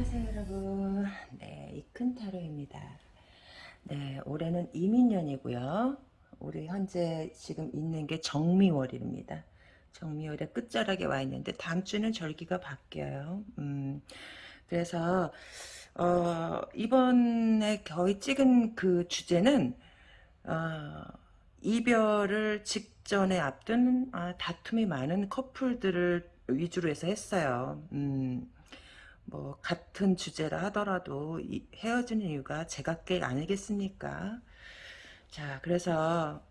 안녕하세요 여러분. 네 이큰타로입니다. 네 올해는 이민년이고요. 우리 현재 지금 있는 게 정미월입니다. 정미월의 끝자락에 와 있는데 다음 주는 절기가 바뀌어요. 음, 그래서 어, 이번에 거의 찍은 그 주제는 어, 이별을 직전에 앞둔 아, 다툼이 많은 커플들을 위주로 해서 했어요. 음, 뭐 같은 주제라 하더라도 이, 헤어지는 이유가 제각각 아니겠습니까? 자, 그래서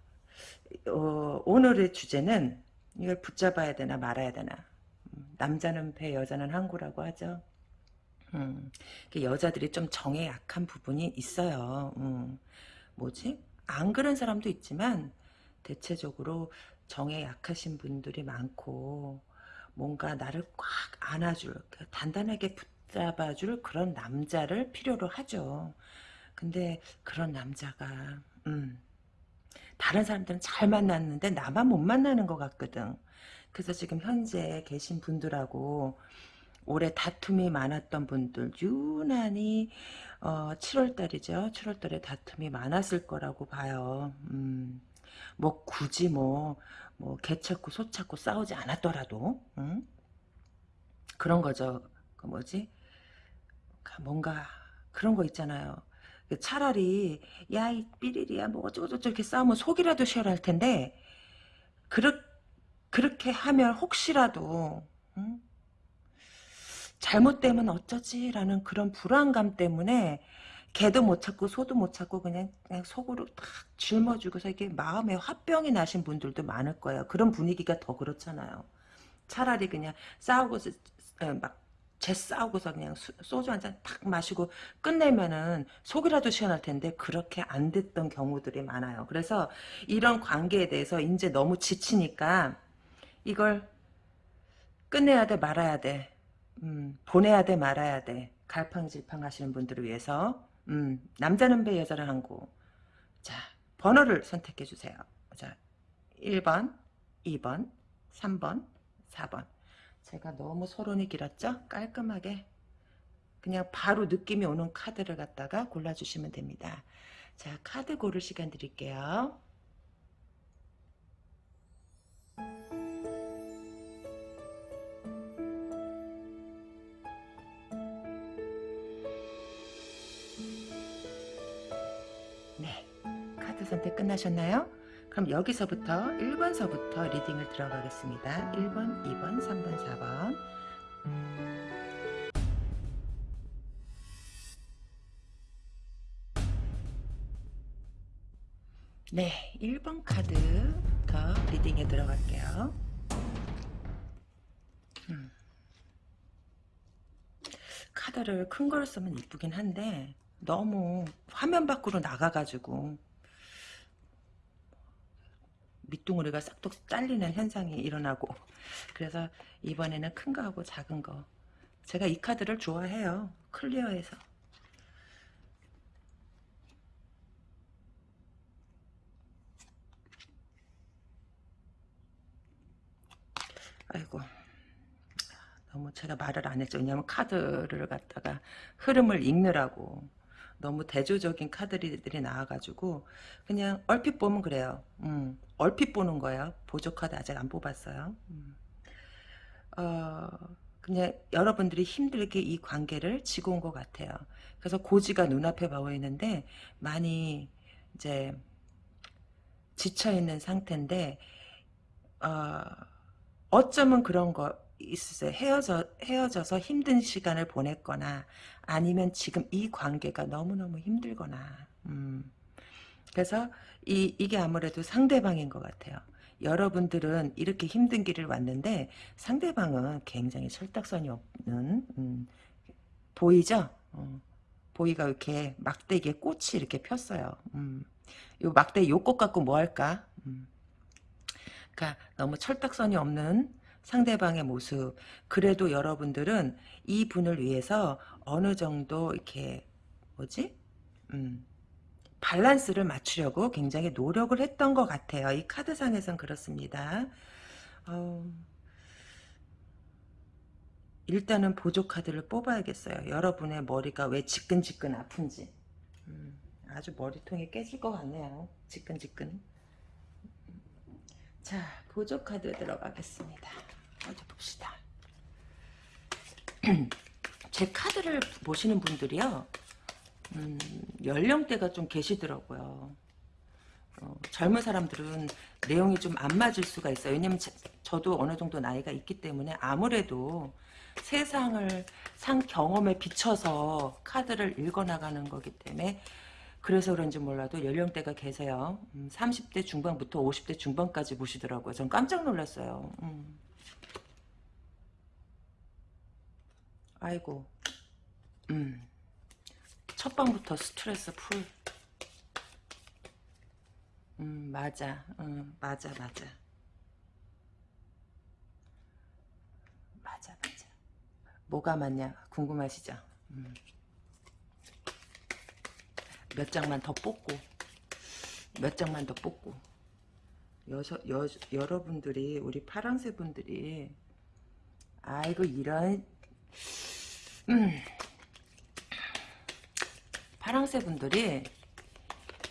어, 오늘의 주제는 이걸 붙잡아야 되나 말아야 되나. 음, 남자는 배, 여자는 항구라고 하죠. 음, 여자들이 좀 정에 약한 부분이 있어요. 음, 뭐지? 안 그런 사람도 있지만 대체적으로 정에 약하신 분들이 많고 뭔가 나를 꽉 안아줄 그 단단하게 붙잡아줄 그런 남자를 필요로 하죠. 근데 그런 남자가 음, 다른 사람들은 잘 만났는데 나만 못 만나는 것 같거든. 그래서 지금 현재 계신 분들하고 올해 다툼이 많았던 분들 유난히 어, 7월달이죠. 7월달에 다툼이 많았을 거라고 봐요. 음, 뭐 굳이 뭐, 뭐 개 찾고 소 찾고 싸우지 않았더라도 음? 그런 거죠. 그 뭐지? 뭔가 그런 거 있잖아요. 그 차라리 야 이 삐리리야 뭐 어쩌고저쩌고 이렇게 싸우면 속이라도 시원할 텐데 그렇, 그렇게 하면 혹시라도 음? 잘못되면 어쩌지라는 그런 불안감 때문에 개도 못 찾고 소도 못 찾고 그냥, 그냥 속으로 탁 짊어주고서 이게 마음에 화병이 나신 분들도 많을 거예요. 그런 분위기가 더 그렇잖아요. 차라리 그냥 싸우고서 막제 싸우고서 그냥 소주 한 잔 탁 마시고 끝내면은 속이라도 시원할 텐데 그렇게 안 됐던 경우들이 많아요. 그래서 이런 관계에 대해서 이제 너무 지치니까 이걸 끝내야 돼 말아야 돼 음, 보내야 돼 말아야 돼 갈팡질팡 하시는 분들을 위해서 음, 남자는 배 여자는 항구. 자 번호를 선택해 주세요. 자 1번 2번 3번 4번. 제가 너무 소론이 길었죠? 깔끔하게. 그냥 바로 느낌이 오는 카드를 갖다가 골라주시면 됩니다. 자 카드 고를 시간 드릴게요 선택 끝나셨나요? 그럼 여기서부터 1번서부터 리딩을 들어가겠습니다. 1번, 2번, 3번, 4번 네, 1번 카드부터 리딩에 들어갈게요. 음. 카드를 큰 걸 쓰면 이쁘긴 한데 너무 화면 밖으로 나가가지고 밑둥어리가 싹둑 잘리는 현상이 일어나고. 그래서 이번에는 큰 거하고 작은 거. 제가 이 카드를 좋아해요. 클리어해서. 아이고. 너무 제가 말을 안 했죠. 왜냐면 카드를 갖다가 흐름을 읽느라고 너무 대조적인 카드들이 나와가지고 그냥 얼핏 보면 그래요. 음, 얼핏 보는 거예요. 보조 카드 아직 안 뽑았어요. 음. 어, 그냥 여러분들이 힘들게 이 관계를 지고 온 것 같아요. 그래서 고지가 눈앞에 보이는데 많이 이제 지쳐 있는 상태인데 어, 어쩌면 그런 거 있으세요. 헤어져, 헤어져서 힘든 시간을 보냈거나 아니면 지금 이 관계가 너무너무 힘들거나 음. 그래서 이, 이게 아무래도 상대방인 것 같아요. 여러분들은 이렇게 힘든 길을 왔는데 상대방은 굉장히 철딱선이 없는 음, 보이죠? 어, 보이가 이렇게 막대기에 꽃이 이렇게 폈어요. 음, 요 막대기 요꽃 갖고 뭐 할까? 음. 그러니까 너무 철딱선이 없는 상대방의 모습 그래도 여러분들은 이 분을 위해서 어느 정도 이렇게 뭐지 음, 밸런스를 맞추려고 굉장히 노력을 했던 것 같아요 이 카드상에선 그렇습니다 어, 일단은 보조 카드를 뽑아야겠어요. 여러분의 머리가 왜 지끈지끈 아픈지. 음, 아주 머리통이 깨질 것 같네요. 지끈지끈. 자, 보조 카드 들어가겠습니다. 어디 봅시다. 제 카드를 보시는 분들이요. 음, 연령대가 좀 계시더라고요. 어, 젊은 사람들은 내용이 좀 안 맞을 수가 있어요. 왜냐면 제, 저도 어느 정도 나이가 있기 때문에 아무래도 세상을 상 경험에 비춰서 카드를 읽어나가는 거기 때문에 그래서 그런지 몰라도 연령대가 계세요. 음, 30대 중반부터 50대 중반까지 보시더라고요. 전 깜짝 놀랐어요. 음. 아이고 음. 첫 방부터 스트레스 풀 음, 맞아. 음, 맞아, 맞아. 맞아, 맞아. 뭐가 맞냐? 궁금하시죠? 음. 몇 장만 더 뽑고, 몇 장만 더 뽑고. 여서, 여, 여러분들이, 우리 파랑새 분들이, 아이고, 이런, 음. 파랑새 분들이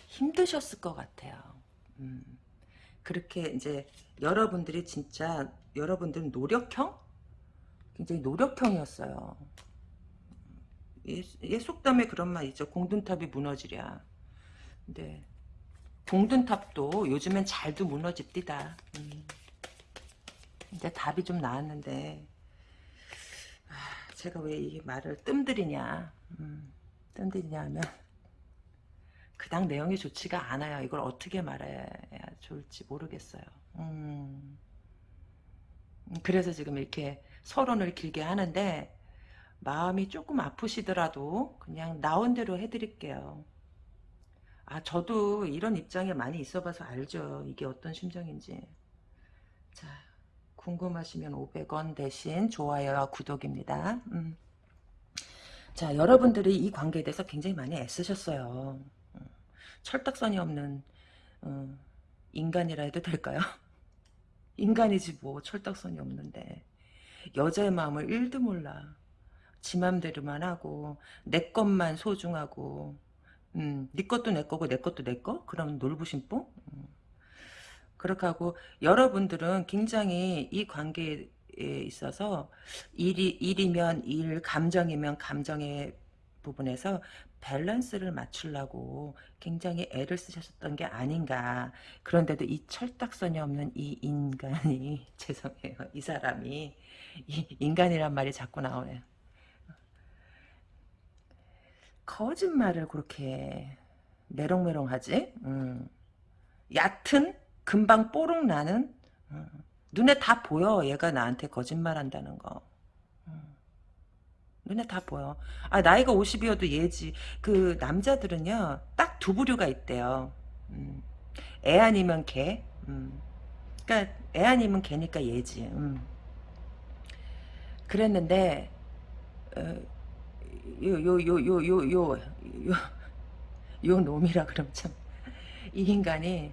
힘드셨을 것 같아요. 음, 그렇게 이제 여러분들이 진짜 여러분들은 노력형? 굉장히 노력형이었어요. 예, 예 속담에 그런 말 있죠. 공든탑이 무너지랴. 근데 공든탑도 요즘엔 잘도 무너집디다. 음. 이제 답이 좀 나왔는데 아, 제가 왜 이 말을 뜸들이냐 음, 뜸들이냐 하면 그닥 내용이 좋지가 않아요. 이걸 어떻게 말해야 좋을지 모르겠어요. 음. 그래서 지금 이렇게 서론을 길게 하는데 마음이 조금 아프시더라도 그냥 나온 대로 해드릴게요. 아 저도 이런 입장에 많이 있어봐서 알죠. 이게 어떤 심정인지. 자 궁금하시면 500원 대신 좋아요와 구독입니다. 음. 자 여러분들이 이 관계에 대해서 굉장히 많이 애쓰셨어요. 철딱선이 없는 어, 인간이라 해도 될까요? 인간이지 뭐 철딱선이 없는데 여자의 마음을 1도 몰라 지 맘대로만 하고 내 것만 소중하고 음, 네 것도 내 거고 내 것도 내 거? 그럼 놀부심뽕? 음. 그렇게 하고 여러분들은 굉장히 이 관계에 있어서 일이, 일이면 일, 감정이면 감정의 부분에서 밸런스를 맞추려고 굉장히 애를 쓰셨던 게 아닌가. 그런데도 이 철딱선이 없는 이 인간이 죄송해요. 이 사람이 이 인간이란 말이 자꾸 나오네요. 거짓말을 그렇게 메롱메롱하지? 음. 얕은 금방 뽀록 나는 어, 눈에 다 보여 얘가 나한테 거짓말한다는 거 어, 눈에 다 보여 아 나이가 50이어도 얘지 그 남자들은요 딱 두 부류가 있대요 음. 애 아니면 개 음. 그러니까 애 아니면 개니까 얘지 음. 그랬는데 어, 요요 요 요 요 요 요 놈이라 그럼 참 이 인간이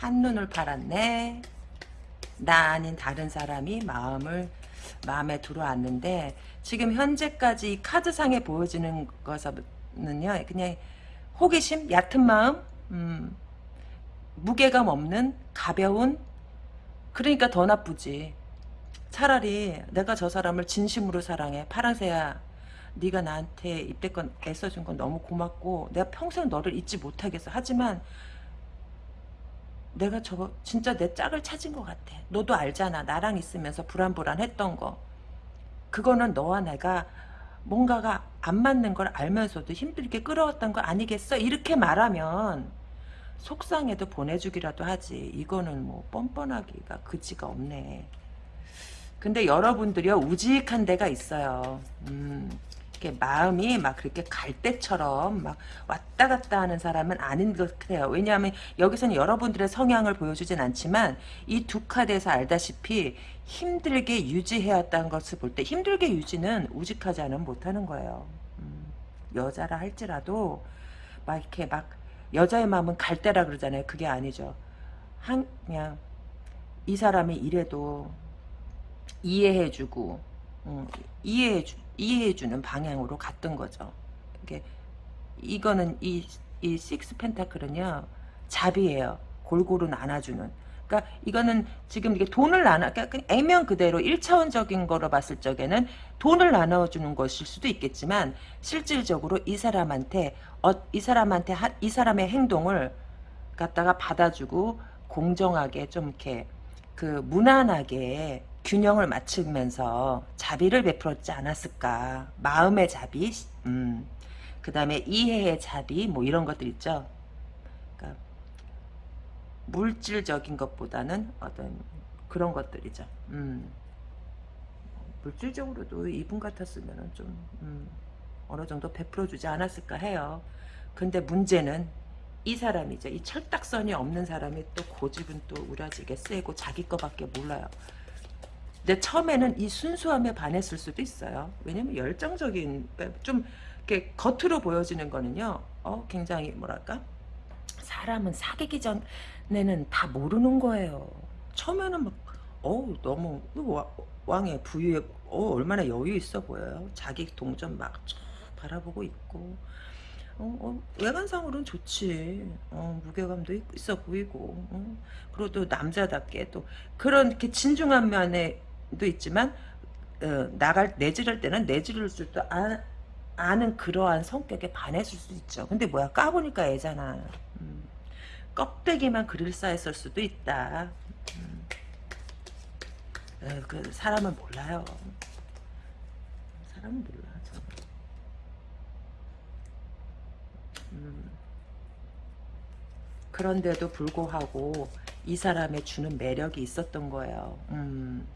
한눈을 팔았네. 나 아닌 다른 사람이 마음을 마음에 들어왔는데 지금 현재까지 이 카드상에 보여지는 것은요 그냥 호기심 얕은 마음 음, 무게감 없는 가벼운 그러니까 더 나쁘지. 차라리 내가 저 사람을 진심으로 사랑해. 파란새야 네가 나한테 입대권 애써준 건 너무 고맙고 내가 평생 너를 잊지 못하겠어. 하지만 내가 저거 진짜 내 짝을 찾은 것 같아. 너도 알잖아. 나랑 있으면서 불안불안했던 거. 그거는 너와 내가 뭔가가 안 맞는 걸 알면서도 힘들게 끌어왔던 거 아니겠어? 이렇게 말하면 속상해도 보내주기라도 하지. 이거는 뭐 뻔뻔하기가 그지가 없네. 근데 여러분들이요 우직한 데가 있어요. 음. 이렇게 마음이 막 그렇게 갈대처럼 막 왔다 갔다 하는 사람은 아닌 것 같아요. 왜냐하면 여기서는 여러분들의 성향을 보여주진 않지만 이 두 카드에서 알다시피 힘들게 유지해왔다는 것을 볼 때 힘들게 유지는 우직하지 않으면 못하는 거예요. 음, 여자라 할지라도 막 이렇게 막 여자의 마음은 갈대라 그러잖아요. 그게 아니죠. 한 그냥 이 사람이 이래도 이해해주고 음, 이해해 주 이해해 주는 방향으로 갔던 거죠. 이게 이거는 이, 이 식스 펜타클은요 잡이에요. 골고루 나눠주는. 그러니까 이거는 지금 이게 돈을 나눠 그러니까 애면 그대로 1차원적인 거로 봤을 적에는 돈을 나눠주는 것일 수도 있겠지만 실질적으로 이 사람한테 어, 이 사람한테 하, 이 사람의 행동을 갖다가 받아주고 공정하게 좀 이렇게 그 무난하게 균형을 맞추면서 자비를 베풀었지 않았을까 마음의 자비 음. 그 다음에 이해의 자비 뭐 이런 것들 있죠 그러니까 물질적인 것보다는 어떤 그런 것들이죠 음. 물질적으로도 이분 같았으면 좀 음, 어느 정도 베풀어 주지 않았을까 해요 근데 문제는 이 사람이죠. 이 철딱선이 없는 사람이 또 고집은 또 우라지게 세고 자기 거밖에 몰라요. 근데 처음에는 이 순수함에 반했을 수도 있어요. 왜냐면 열정적인 좀 이렇게 겉으로 보여지는 거는요. 어 굉장히 뭐랄까 사람은 사귀기 전에는 다 모르는 거예요. 처음에는 막 어우 너무 왕의 부유에 어 얼마나 여유 있어 보여요. 자기 동전 막 바라보고 있고 어, 어, 외관상으로는 좋지. 어, 무게감도 있어 보이고. 어. 그리고 또 남자답게 또 그런 게 진중한 면에 도 있지만 어, 나갈 내지를 때는 내지를 줄도 아, 아는 그러한 성격에 반했을 수 있죠. 근데 뭐야 까보니까 애잖아. 음. 껍데기만 그릴싸했을 수도 있다. 음. 에, 그 사람은 몰라요. 사람은 몰라. 음. 그런데도 불구하고 이 사람의 주는 매력이 있었던 거예요. 음.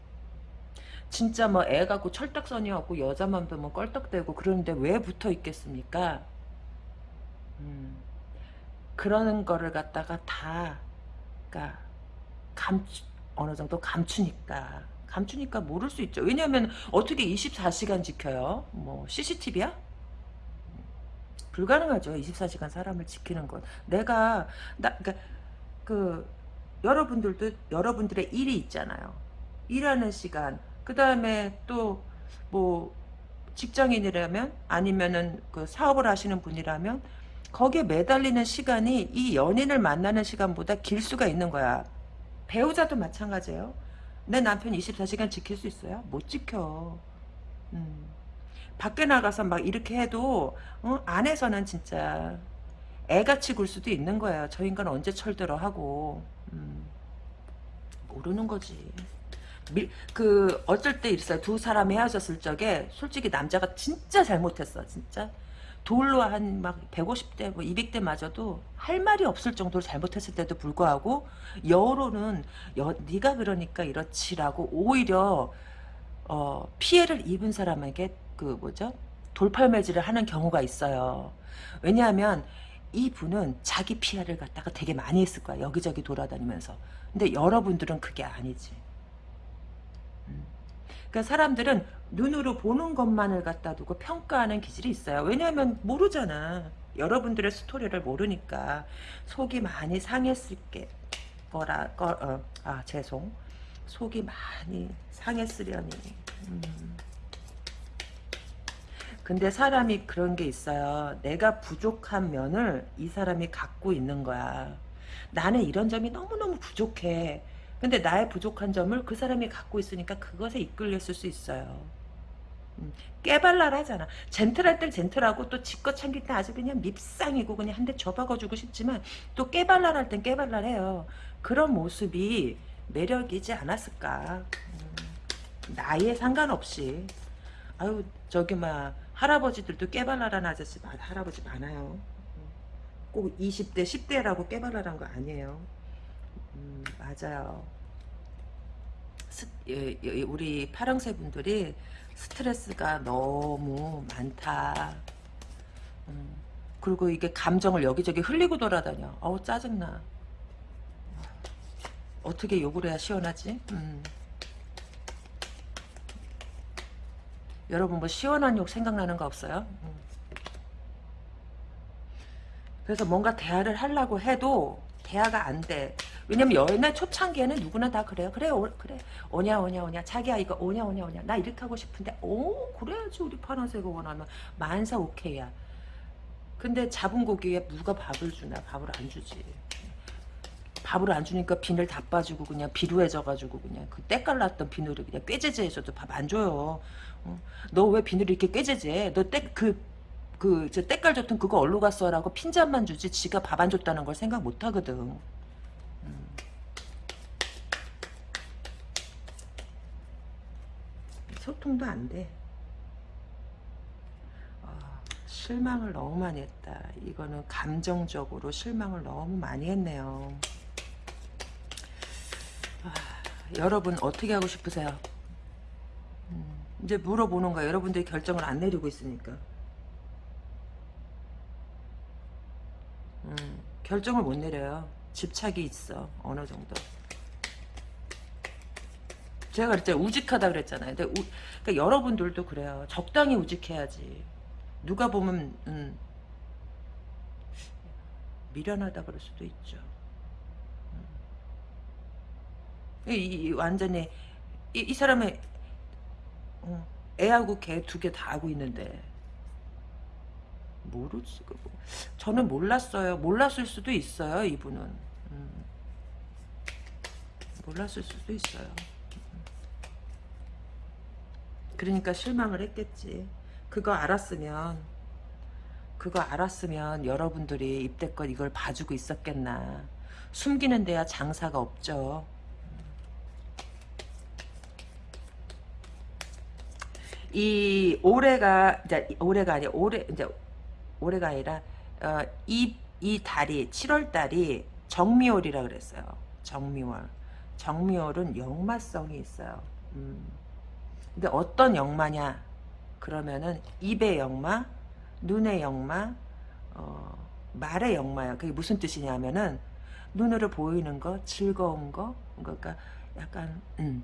진짜 뭐 애 갖고 철딱선이었고 여자만 보면 껄떡대고 그러는데 왜 붙어 있겠습니까? 음. 그러는 거를 갖다가 다 그러니까 감 어느 정도 감추니까 감추니까 모를 수 있죠. 왜냐하면 어떻게 24시간 지켜요? 뭐 CCTV야? 불가능하죠. 24시간 사람을 지키는 건. 내가 나 그러니까 그 여러분들도 여러분들의 일이 있잖아요. 일하는 시간. 그 다음에 또 뭐 직장인이라면 아니면은 그 사업을 하시는 분이라면 거기에 매달리는 시간이 이 연인을 만나는 시간보다 길 수가 있는 거야. 배우자도 마찬가지예요. 내 남편 24시간 지킬 수 있어요? 못 지켜. 음. 밖에 나가서 막 이렇게 해도 어? 안에서는 진짜 애같이 굴 수도 있는 거예요. 저 인간 언제 철들어 하고 음, 모르는 거지. 밀, 그 어쩔 때 있어요. 두 사람이 헤어졌을 적에 솔직히 남자가 진짜 잘못했어. 진짜 돌로 한 막 150대 뭐 200대 맞아도 할 말이 없을 정도로 잘못했을 때도 불구하고 여로는 여, 네가 그러니까 이렇지라고 오히려 어, 피해를 입은 사람에게 그 뭐죠? 돌팔매질을 하는 경우가 있어요. 왜냐하면 이 분은 자기 피해를 갖다가 되게 많이 했을 거야. 여기저기 돌아다니면서. 근데 여러분들은 그게 아니지. 음. 그러니까 사람들은 눈으로 보는 것만을 갖다 두고 평가하는 기질이 있어요. 왜냐하면 모르잖아. 여러분들의 스토리를 모르니까 속이 많이 상했을 게 거라 거, 어, 아 죄송 속이 많이 상했으려니 음. 근데 사람이 그런 게 있어요. 내가 부족한 면을 이 사람이 갖고 있는 거야. 나는 이런 점이 너무너무 부족해. 근데 나의 부족한 점을 그 사람이 갖고 있으니까 그것에 이끌렸을 수 있어요. 음, 깨발랄하잖아. 젠틀할 땐 젠틀하고 또 지껏 참길 때 아주 그냥 밉상이고 그냥 한대 줘박아주고 싶지만 또 깨발랄할 땐 깨발랄해요. 그런 모습이 매력이지 않았을까. 음, 나이에 상관없이. 아유 저기 막 할아버지들도 깨발랄한 아저씨 할아버지 많아요. 꼭 20대 10대라고 깨발랄한 거 아니에요. 음, 맞아요. 스, 예, 예, 우리 파랑새 분들이 스트레스가 너무 많다. 음, 그리고 이게 감정을 여기저기 흘리고 돌아다녀. 어우 짜증나. 어떻게 욕을 해야 시원하지? 음. 여러분 뭐 시원한 욕 생각나는 거 없어요? 음. 그래서 뭔가 대화를 하려고 해도 대화가 안 돼. 왜냐면 옛날 초창기에는 누구나 다 그래요. 그래, 오, 그래. 오냐, 오냐, 오냐. 자기야, 이거 오냐, 오냐, 오냐. 나 이렇게 하고 싶은데, 오, 그래야지. 우리 파란색을 원하면. 만사 오케이야. 근데 잡은 고기에 누가 밥을 주나? 밥을 안 주지. 밥을 안 주니까 비늘 다 빠지고 그냥 비루해져가지고 그냥 그 때깔 났던 비늘이 그냥 꾀제제해서도 밥 안 줘요. 어? 너왜 비늘이 이렇게 꾀제제? 너때그 그 저 때깔 좋던 그거 얼로 갔어라고 핀잔만 주지 지가 밥 안 줬다는 걸 생각 못 하거든. 소통도 안 돼. 아, 실망을 너무 많이 했다. 이거는 감정적으로 실망을 너무 많이 했네요. 아, 여러분 어떻게 하고 싶으세요? 음, 이제 물어보는 거야. 여러분들이 결정을 안 내리고 있으니까. 음, 결정을 못 내려요. 집착이 있어. 어느 정도. 제가 그랬잖아요. 우직하다 그랬잖아요. 근데 우, 그러니까 여러분들도 그래요. 적당히 우직해야지. 누가 보면 음, 미련하다 그럴 수도 있죠. 음. 이, 이, 완전히 이, 이 사람의 어, 애하고 개 두 개 다 하고 있는데 모르지 그거. 저는 몰랐어요. 몰랐을 수도 있어요. 이분은. 음. 몰랐을 수도 있어요. 그러니까 실망을 했겠지. 그거 알았으면 그거 알았으면 여러분들이 입대껏 이걸 봐주고 있었겠나. 숨기는 데야 장사가 없죠. 이 올해가 이제 올해가 아니 올해 이제 올해가 아니라 어, 이, 이 달이 7월 달이 정미월이라 그랬어요. 정미월. 정미월은 역마성이 있어요. 음. 근데 어떤 역마냐? 그러면은 입의 역마, 눈의 역마, 어, 말의 역마야. 그게 무슨 뜻이냐면은 눈으로 보이는 거, 즐거운 거, 그러니까 약간 음,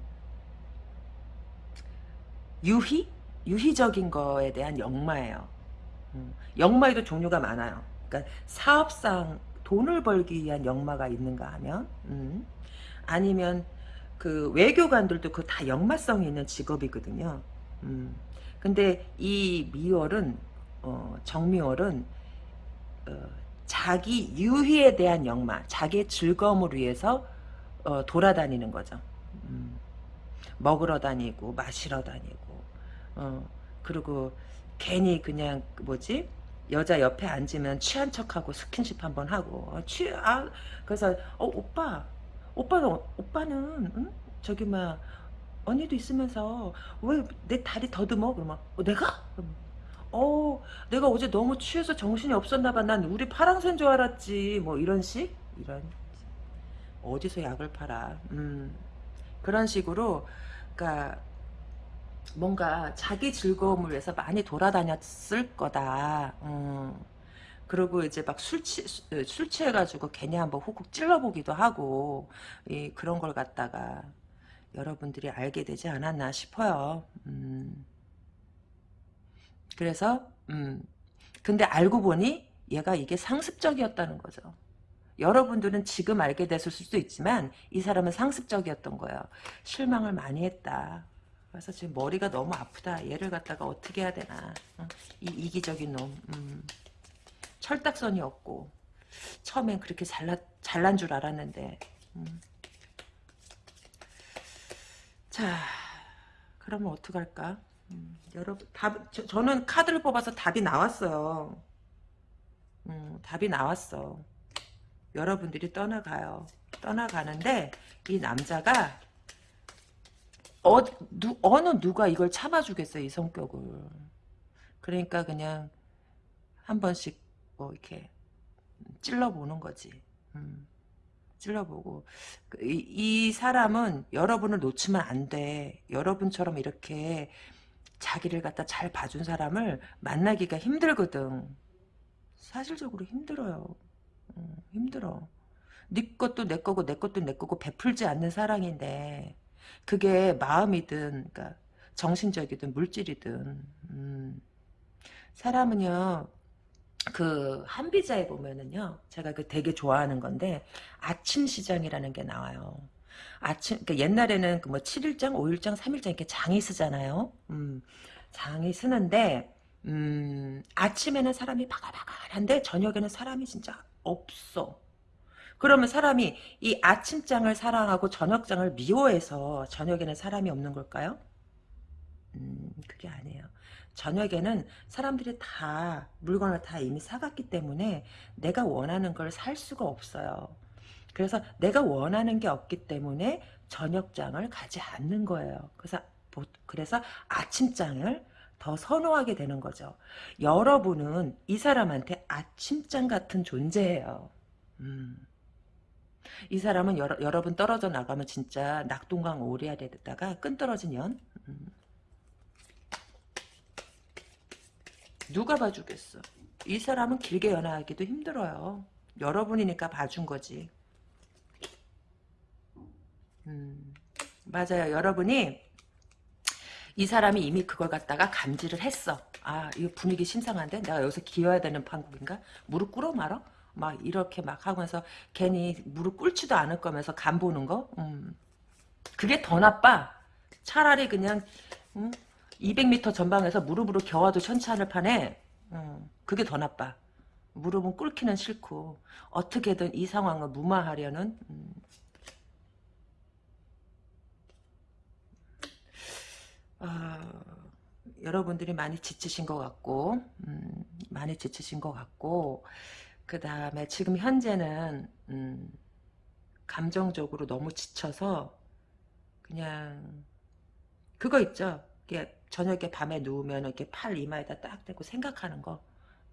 유희, 유희적인 거에 대한 역마예요. 음, 역마에도 종류가 많아요. 그러니까 사업상 돈을 벌기 위한 역마가 있는가 하면 음, 아니면 그 외교관들도 그 다 역마성이 있는 직업이거든요. 음, 근데 이 미월은 어, 정미월은 어, 자기 유희에 대한 역마, 자기의 즐거움을 위해서 어, 돌아다니는 거죠. 음, 먹으러 다니고 마시러 다니고 어, 그리고 괜히 그냥 뭐지? 여자 옆에 앉으면 취한 척하고 스킨십 한번 하고 어, 취 아. 그래서 어 오빠 오빠는 오빠는 응? 저기 막 언니도 있으면서 왜 내 다리 더듬어? 그러면 어, 내가? 어 내가 어제 너무 취해서 정신이 없었나 봐 난 우리 파랑새인 줄 알았지. 뭐 이런 식? 이런 어디서 약을 팔아? 음. 그런 식으로 그러니까 뭔가 자기 즐거움을 위해서 많이 돌아다녔을 거다. 음. 그리고 이제 막 술 취, 술 취해가지고 괜히 한번 훅훅 찔러보기도 하고, 이, 그런 걸 갖다가 여러분들이 알게 되지 않았나 싶어요. 음. 그래서, 음. 근데 알고 보니 얘가 이게 상습적이었다는 거죠. 여러분들은 지금 알게 됐을 수도 있지만 이 사람은 상습적이었던 거예요. 실망을 많이 했다. 그래서 지금 머리가 너무 아프다. 얘를 갖다가 어떻게 해야 되나. 어? 이 이기적인 놈. 음. 철딱선이 없고 처음엔 그렇게 잘나, 잘난 줄 알았는데 음. 자 그러면 어떡할까 음, 여러분 답 저, 저는 카드를 뽑아서 답이 나왔어요 음, 답이 나왔어 여러분들이 떠나가요 떠나가는데 이 남자가 어, 누, 어느 누가 이걸 참아주겠어요, 이 성격을. 그러니까 그냥 한 번씩 뭐 이렇게 찔러보는 거지. 음, 찔러보고 그 이, 이 사람은 여러분을 놓치면 안 돼. 여러분처럼 이렇게 자기를 갖다 잘 봐준 사람을 만나기가 힘들거든. 사실적으로 힘들어요. 음, 힘들어. 네 것도 내 거고 내 것도 내 거고 베풀지 않는 사랑인데 그게 마음이든 그러니까 정신적이든 물질이든 음. 사람은요 그 한비자에 보면은요. 제가 그 되게 좋아하는 건데 아침 시장이라는 게 나와요. 아침 그러니까 옛날에는 그 뭐 7일장, 5일장, 3일장 이렇게 장이 쓰잖아요. 음. 장이 쓰는데 음, 아침에는 사람이 바글바글한데 저녁에는 사람이 진짜 없어. 그러면 사람이 이 아침장을 사랑하고 저녁장을 미워해서 저녁에는 사람이 없는 걸까요? 음, 그게 아니에요. 저녁에는 사람들이 다 물건을 다 이미 사갔기 때문에 내가 원하는 걸 살 수가 없어요. 그래서 내가 원하는 게 없기 때문에 저녁장을 가지 않는 거예요. 그래서 그래서 아침장을 더 선호하게 되는 거죠. 여러분은 이 사람한테 아침장 같은 존재예요. 음. 이 사람은 여러, 여러분 떨어져 나가면 진짜 낙동강 오리알에다가 끈 떨어진 연. 음. 누가 봐주겠어. 이 사람은 길게 연애하기도 힘들어요. 여러분이니까 봐준 거지. 음, 맞아요. 여러분이 이 사람이 이미 그걸 갖다가 감지를 했어. 아, 이 분위기 심상한데? 내가 여기서 기어야 되는 판국인가? 무릎 꿇어 말어? 막 이렇게 막 하면서 괜히 무릎 꿇지도 않을 거면서 간 보는 거? 음. 그게 더 나빠. 차라리 그냥 음? 200m 전방에서 무릎으로 겨와도 천천을 파네. 음, 그게 더 나빠. 무릎은 꿇기는 싫고 어떻게든 이 상황을 무마하려는 음. 아, 여러분들이 많이 지치신 것 같고 음, 많이 지치신 것 같고 그 다음에 지금 현재는 음, 감정적으로 너무 지쳐서 그냥 그거 있죠. 저녁에 밤에 누우면 이렇게 팔 이마에다 딱 대고 생각하는 거.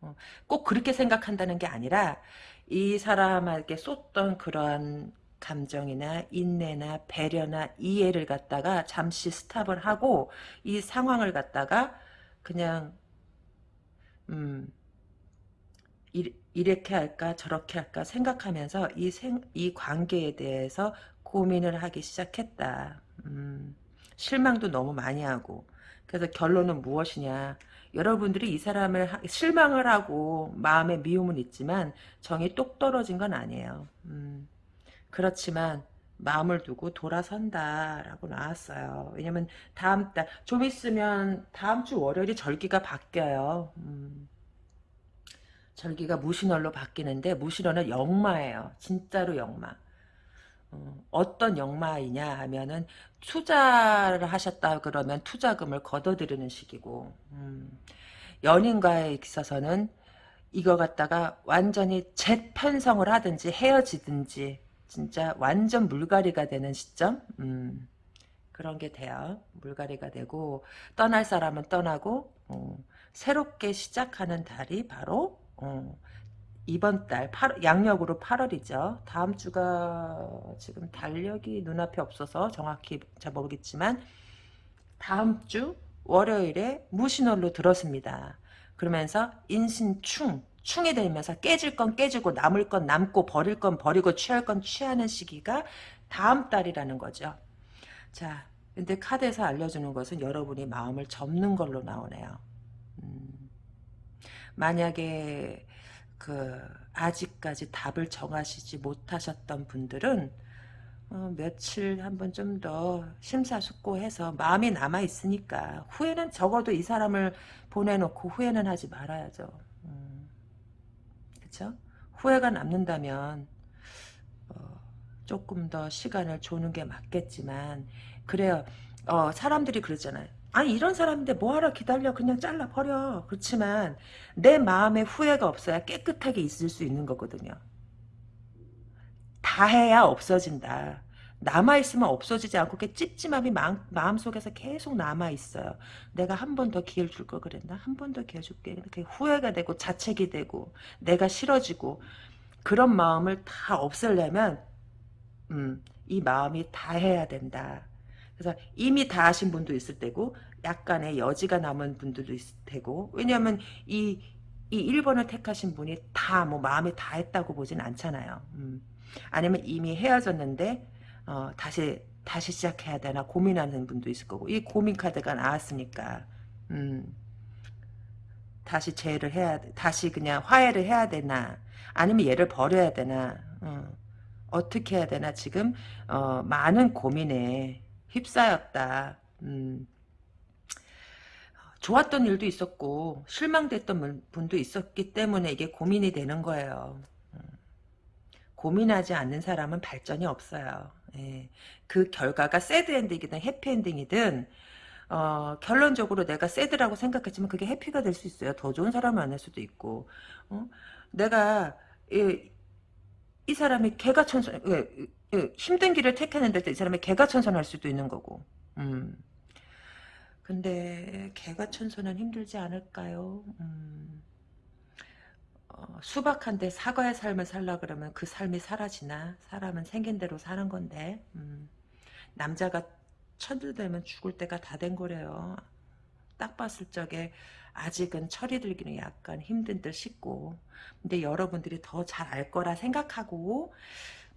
어, 꼭 그렇게 생각한다는 게 아니라 이 사람에게 쏟던 그러한 감정이나 인내나 배려나 이해를 갖다가 잠시 스탑을 하고 이 상황을 갖다가 그냥 음 이렇게 할까 저렇게 할까 생각하면서 이, 생, 이 관계에 대해서 고민을 하기 시작했다. 음, 실망도 너무 많이 하고 그래서 결론은 무엇이냐 여러분들이 이 사람을 하, 실망을 하고 마음에 미움은 있지만 정이 똑 떨어진 건 아니에요. 음, 그렇지만 마음을 두고 돌아선다라고 나왔어요. 왜냐면 다음 달 좀 있으면 다음 주 월요일이 절기가 바뀌어요. 음. 절기가 무신월로 바뀌는데 무신월은 역마예요. 진짜로 역마. 어, 떤 역마이냐 하면은 투자를 하셨다 그러면 투자금을 걷어들이는 식이고 음, 연인과에 있어서는 이거 갖다가 완전히 재편성을 하든지 헤어지든지 진짜 완전 물갈이가 되는 시점 음, 그런 게 돼요. 물갈이가 되고 떠날 사람은 떠나고 어, 새롭게 시작하는 달이 바로 어, 이번 달 8, 양력으로 8월이죠. 다음 주가 지금 달력이 눈앞에 없어서 정확히 잘 모르겠지만 다음 주 월요일에 무신월로 들었습니다. 그러면서 인신충 충이 되면서 깨질 건 깨지고 남을 건 남고 버릴 건 버리고 취할 건 취하는 시기가 다음 달이라는 거죠. 자, 근데 카드에서 알려주는 것은 여러분이 마음을 접는 걸로 나오네요. 음, 만약에 그 아직까지 답을 정하시지 못하셨던 분들은 어, 며칠 한번 좀 더 심사숙고해서 마음이 남아 있으니까 후회는 적어도 이 사람을 보내놓고 후회는 하지 말아야죠. 음, 그쵸? 후회가 남는다면 어, 조금 더 시간을 조는 게 맞겠지만 그래요. 어, 사람들이 그러잖아요. 아니 이런 사람인데 뭐하러 기다려? 그냥 잘라버려. 그렇지만 내 마음에 후회가 없어야 깨끗하게 있을 수 있는 거거든요. 다 해야 없어진다. 남아있으면 없어지지 않고 그 찝찝함이 마음, 마음속에서 계속 남아있어요. 내가 한 번 더 기회를 줄 걸 그랬나? 한 번 더 기회 줄게. 이렇게 후회가 되고 자책이 되고 내가 싫어지고 그런 마음을 다 없애려면 음, 이 마음이 다 해야 된다 그래서 이미 다 하신 분도 있을 때고 약간의 여지가 남은 분들도 있을 테고 왜냐하면 이, 이 1번을 택하신 분이 다 뭐 마음이 다 했다고 보진 않잖아요. 음. 아니면 이미 헤어졌는데 어, 다시 다시 시작해야 되나 고민하는 분도 있을 거고 이 고민 카드가 나왔으니까 음. 다시 재를 해야 다시 그냥 화해를 해야 되나 아니면 얘를 버려야 되나 어, 어떻게 해야 되나 지금 어, 많은 고민에 휩싸였다. 음. 좋았던 일도 있었고 실망됐던 분도 있었기 때문에 이게 고민이 되는 거예요. 음. 고민하지 않는 사람은 발전이 없어요. 예. 그 결과가 새드엔딩이든 해피엔딩이든 어, 결론적으로 내가 새드라고 생각했지만 그게 해피가 될 수 있어요. 더 좋은 사람을 만날 수도 있고 어? 내가 이, 이 사람이 개가 천선 예, 예, 힘든 길을 택했는데 이 사람이 개가천선할 수도 있는 거고 음. 근데 개가천선은 힘들지 않을까요? 음. 어, 수박한데 사과의 삶을 살라 그러면 그 삶이 사라지나? 사람은 생긴 대로 사는 건데 음. 남자가 천들되면 죽을 때가 다 된 거래요. 딱 봤을 적에 아직은 철이 들기는 약간 힘든 듯 싶고 근데 여러분들이 더 잘 알 거라 생각하고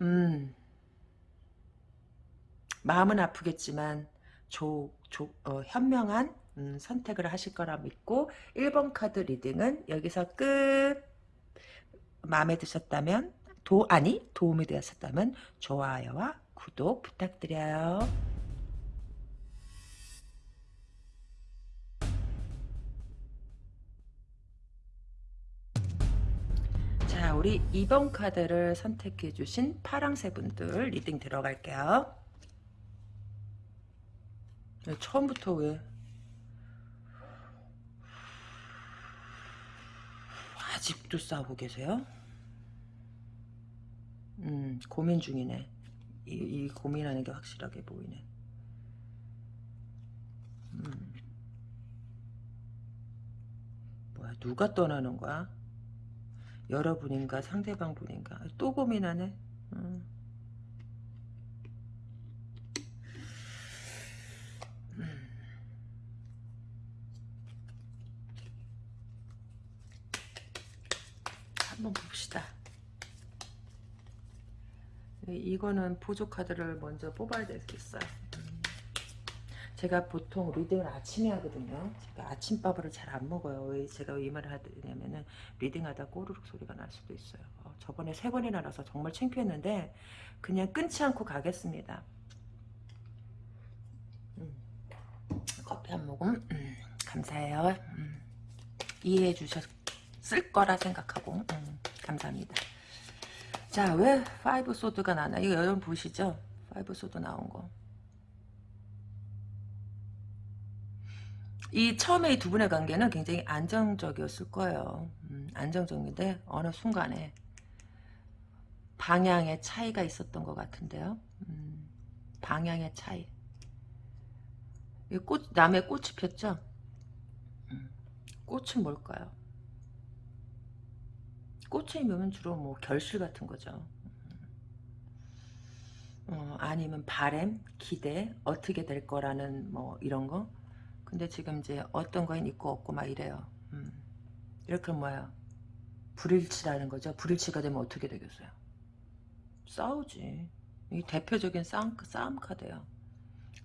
음 마음은 아프겠지만 조, 조, 어, 현명한 음, 선택을 하실 거라 믿고 1번 카드 reading은 여기서 끝 마음에 드셨다면 도 아니 도움이 되었었다면 좋아요와 구독 부탁드려요. 자, 우리 2번 카드를 선택해 주신 파랑새 분들 reading 들어갈게요. 네, 처음부터 왜 아직도 싸우고 계세요? 음, 고민 중이네. 이, 이 고민하는 게 확실하게 보이네. 음. 뭐야, 누가 떠나는 거야? 여러분인가 상대방 분인가 또 고민하네 음. 음. 한번 봅시다 이거는 보조 카드를 먼저 뽑아야 되겠어요 음. 제가 보통 reading을 아침에 하거든요. 제가 아침밥을 잘 안 먹어요. 왜 제가 이 말을 하냐면은 reading하다 꼬르륵 소리가 날 수도 있어요. 어, 저번에 세 번이나 나서 정말 창피했는데 그냥 끊지 않고 가겠습니다. 음, 커피 한 모금 음, 감사해요. 음, 이해해 주셨을 거라 생각하고 음, 감사합니다. 자, 왜 Five Sword가 나나? 이거 여러분 보시죠? Five Sword 나온 거. 이 처음에 이 두 분의 관계는 굉장히 안정적이었을 거예요. 음, 안정적인데 어느 순간에 방향의 차이가 있었던 것 같은데요. 음, 방향의 차이. 꽃, 남의 꽃이 폈죠? 음, 꽃은 뭘까요? 꽃이면 주로 뭐 결실 같은 거죠. 어, 아니면 바램, 기대, 어떻게 될 거라는 뭐 이런 거. 근데 지금 이제 어떤 거엔 있고 없고 막 이래요. 음. 이렇게 뭐야 불일치라는 거죠. 불일치가 되면 어떻게 되겠어요? 싸우지. 이 대표적인 싸움, 싸움 카드예요.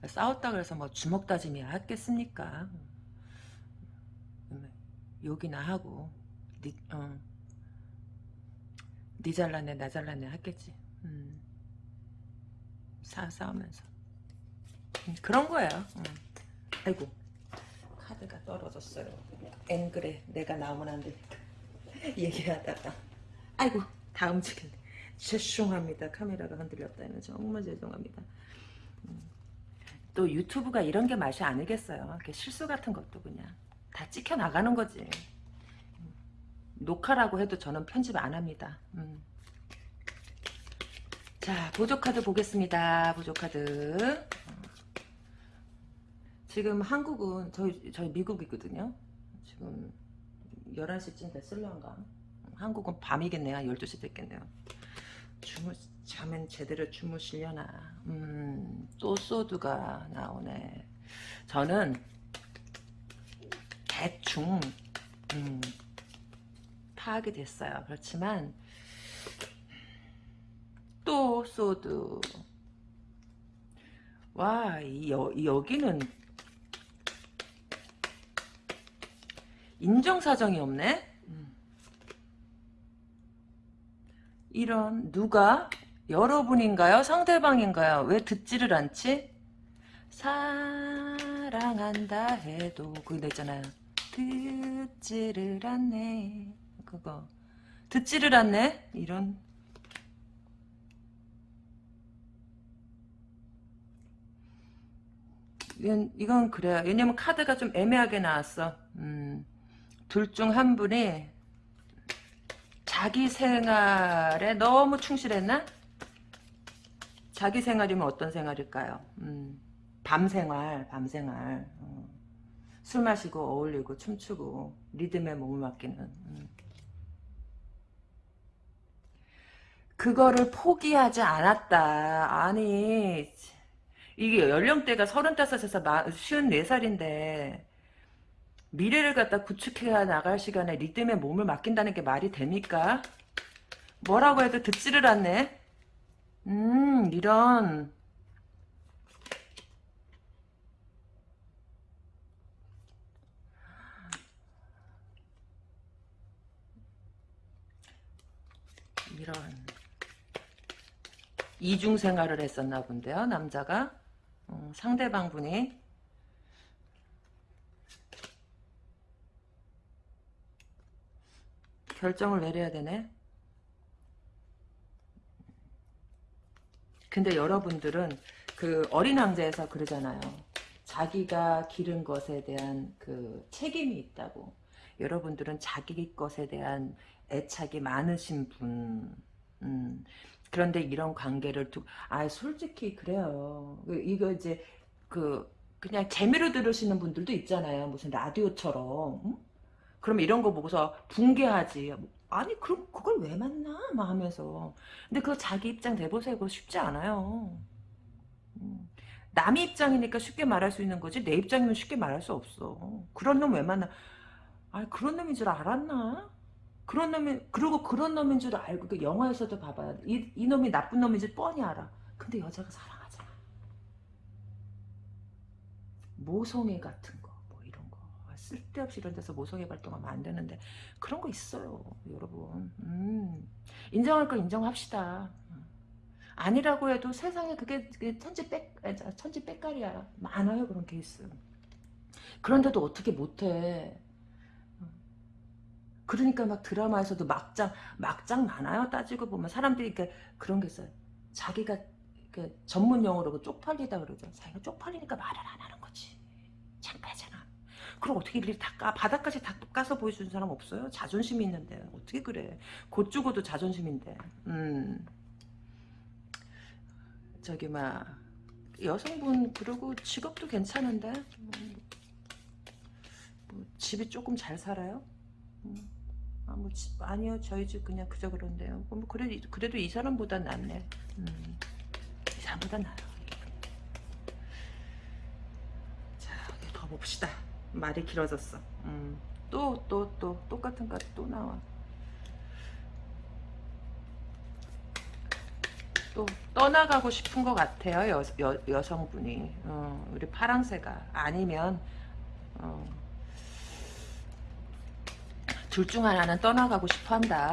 싸웠다 그래서 뭐 주먹 다짐이 하겠습니까? 음. 욕이나 하고 니, 어. 니 잘났네 나 잘났네 하겠지. 음. 사, 싸우면서. 음, 그런 거예요. 음. 아이고 카드가 떨어졌어요. 앵글에 내가 나오면 안 되니까 얘기하다가 아이고 다 움직였네. 죄송합니다. 카메라가 흔들렸다는 정말 죄송합니다. 음. 또 유튜브가 이런 게 맛이 아니겠어요. 실수 같은 것도 그냥 다 찍혀 나가는 거지. 음. 녹화라고 해도 저는 편집 안 합니다. 음. 자 보조카드 보겠습니다. 보조카드 지금 한국은 저희 저희 미국이거든요. 지금 11시쯤 됐을런가. 한국은 밤이겠네요. 12시 됐겠네요. 주무 잠은 제대로 주무시려나. 음, 또 소드가 나오네. 저는 대충 음, 파악이 됐어요. 그렇지만 또 소드 와 이, 여, 여기는 인정사정이 없네? 음. 이런 누가? 여러분인가요? 상대방인가요? 왜 듣지를 않지? 사랑한다 해도 그거 있잖아요. 듣지를 않네. 그거. 듣지를 않네? 이런. 이건, 이건 그래요. 왜냐면 카드가 좀 애매하게 나왔어. 음, 둘 중 한 분이 자기 생활에 너무 충실했나? 자기 생활이면 어떤 생활일까요? 음, 밤 생활, 밤 생활. 어. 술 마시고 어울리고 춤추고 리듬에 몸을 맡기는. 음. 그거를 포기하지 않았다. 아니 이게 연령대가 35에서 54살인데 미래를 갖다 구축해 나갈 시간에 리듬에 몸을 맡긴다는 게 말이 됩니까? 뭐라고 해도 듣지를 않네. 음 이런 이런 이중 생활을 했었나 본데요. 남자가. 음, 상대방 분이. 결정을 내려야 되네. 근데 여러분들은 그 어린 왕자에서 그러잖아요. 자기가 기른 것에 대한 그 책임이 있다고. 여러분들은 자기 것에 대한 애착이 많으신 분. 음, 그런데 이런 관계를 두, 아, 솔직히 그래요. 이거 이제, 그, 그냥 재미로 들으시는 분들도 있잖아요. 무슨 라디오처럼. 응? 그럼 이런 거 보고서 붕괴하지. 아니, 그럼 그걸 왜 만나? 막 하면서. 근데 그거 자기 입장 내보세요. 쉽지 않아요. 음. 남의 입장이니까 쉽게 말할 수 있는 거지. 내 입장이면 쉽게 말할 수 없어. 그런 놈 왜 만나? 아, 그런 놈인 줄 알았나? 그런 놈이 그리고 그런 놈인 줄 알고 그 영화에서도 봐봐요. 이, 이 놈이 나쁜 놈인지 뻔히 알아. 근데 여자가 사랑하잖아. 모성애 같은 거, 뭐 이런 거 쓸데없이 이런 데서 모성애 발동하면 안 되는데 그런 거 있어요, 여러분. 음, 인정할 거 인정합시다. 아니라고 해도 세상에 그게, 그게 천지 빽 천지 빽깔이야. 많아요 그런 케이스. 그런데도 어떻게 못해? 그러니까 막 드라마에서도 막장 막장 많아요? 따지고 보면 사람들이 이렇게 그런 게 있어요. 자기가 그 전문 용어로 그 쪽팔리다 그러죠. 자기가 쪽팔리니까 말을 안 하는 거지. 창피하잖아. 그럼 어떻게 이렇게 다 까, 바닥까지 다 까서 보여주는 사람 없어요? 자존심이 있는데. 어떻게 그래? 곧 죽어도 자존심인데. 음. 저기 막 여성분 그리고 직업도 괜찮은데? 음, 뭐 집이 조금 잘 살아요? 음. 아, 뭐, 아니요, 저희 집 그냥 그저 그런데요. 뭐, 그래도, 그래도 이 사람보다 낫네. 음, 이 사람보다 나아요. 자, 더 봅시다. 말이 길어졌어. 음, 또, 또, 또, 똑같은 카드 또 나와. 또 떠나가고 싶은 것 같아요 여, 여, 여성분이 어, 우리 파랑새가 아니면 어, 둘 중 하나는 떠나가고 싶어 한다.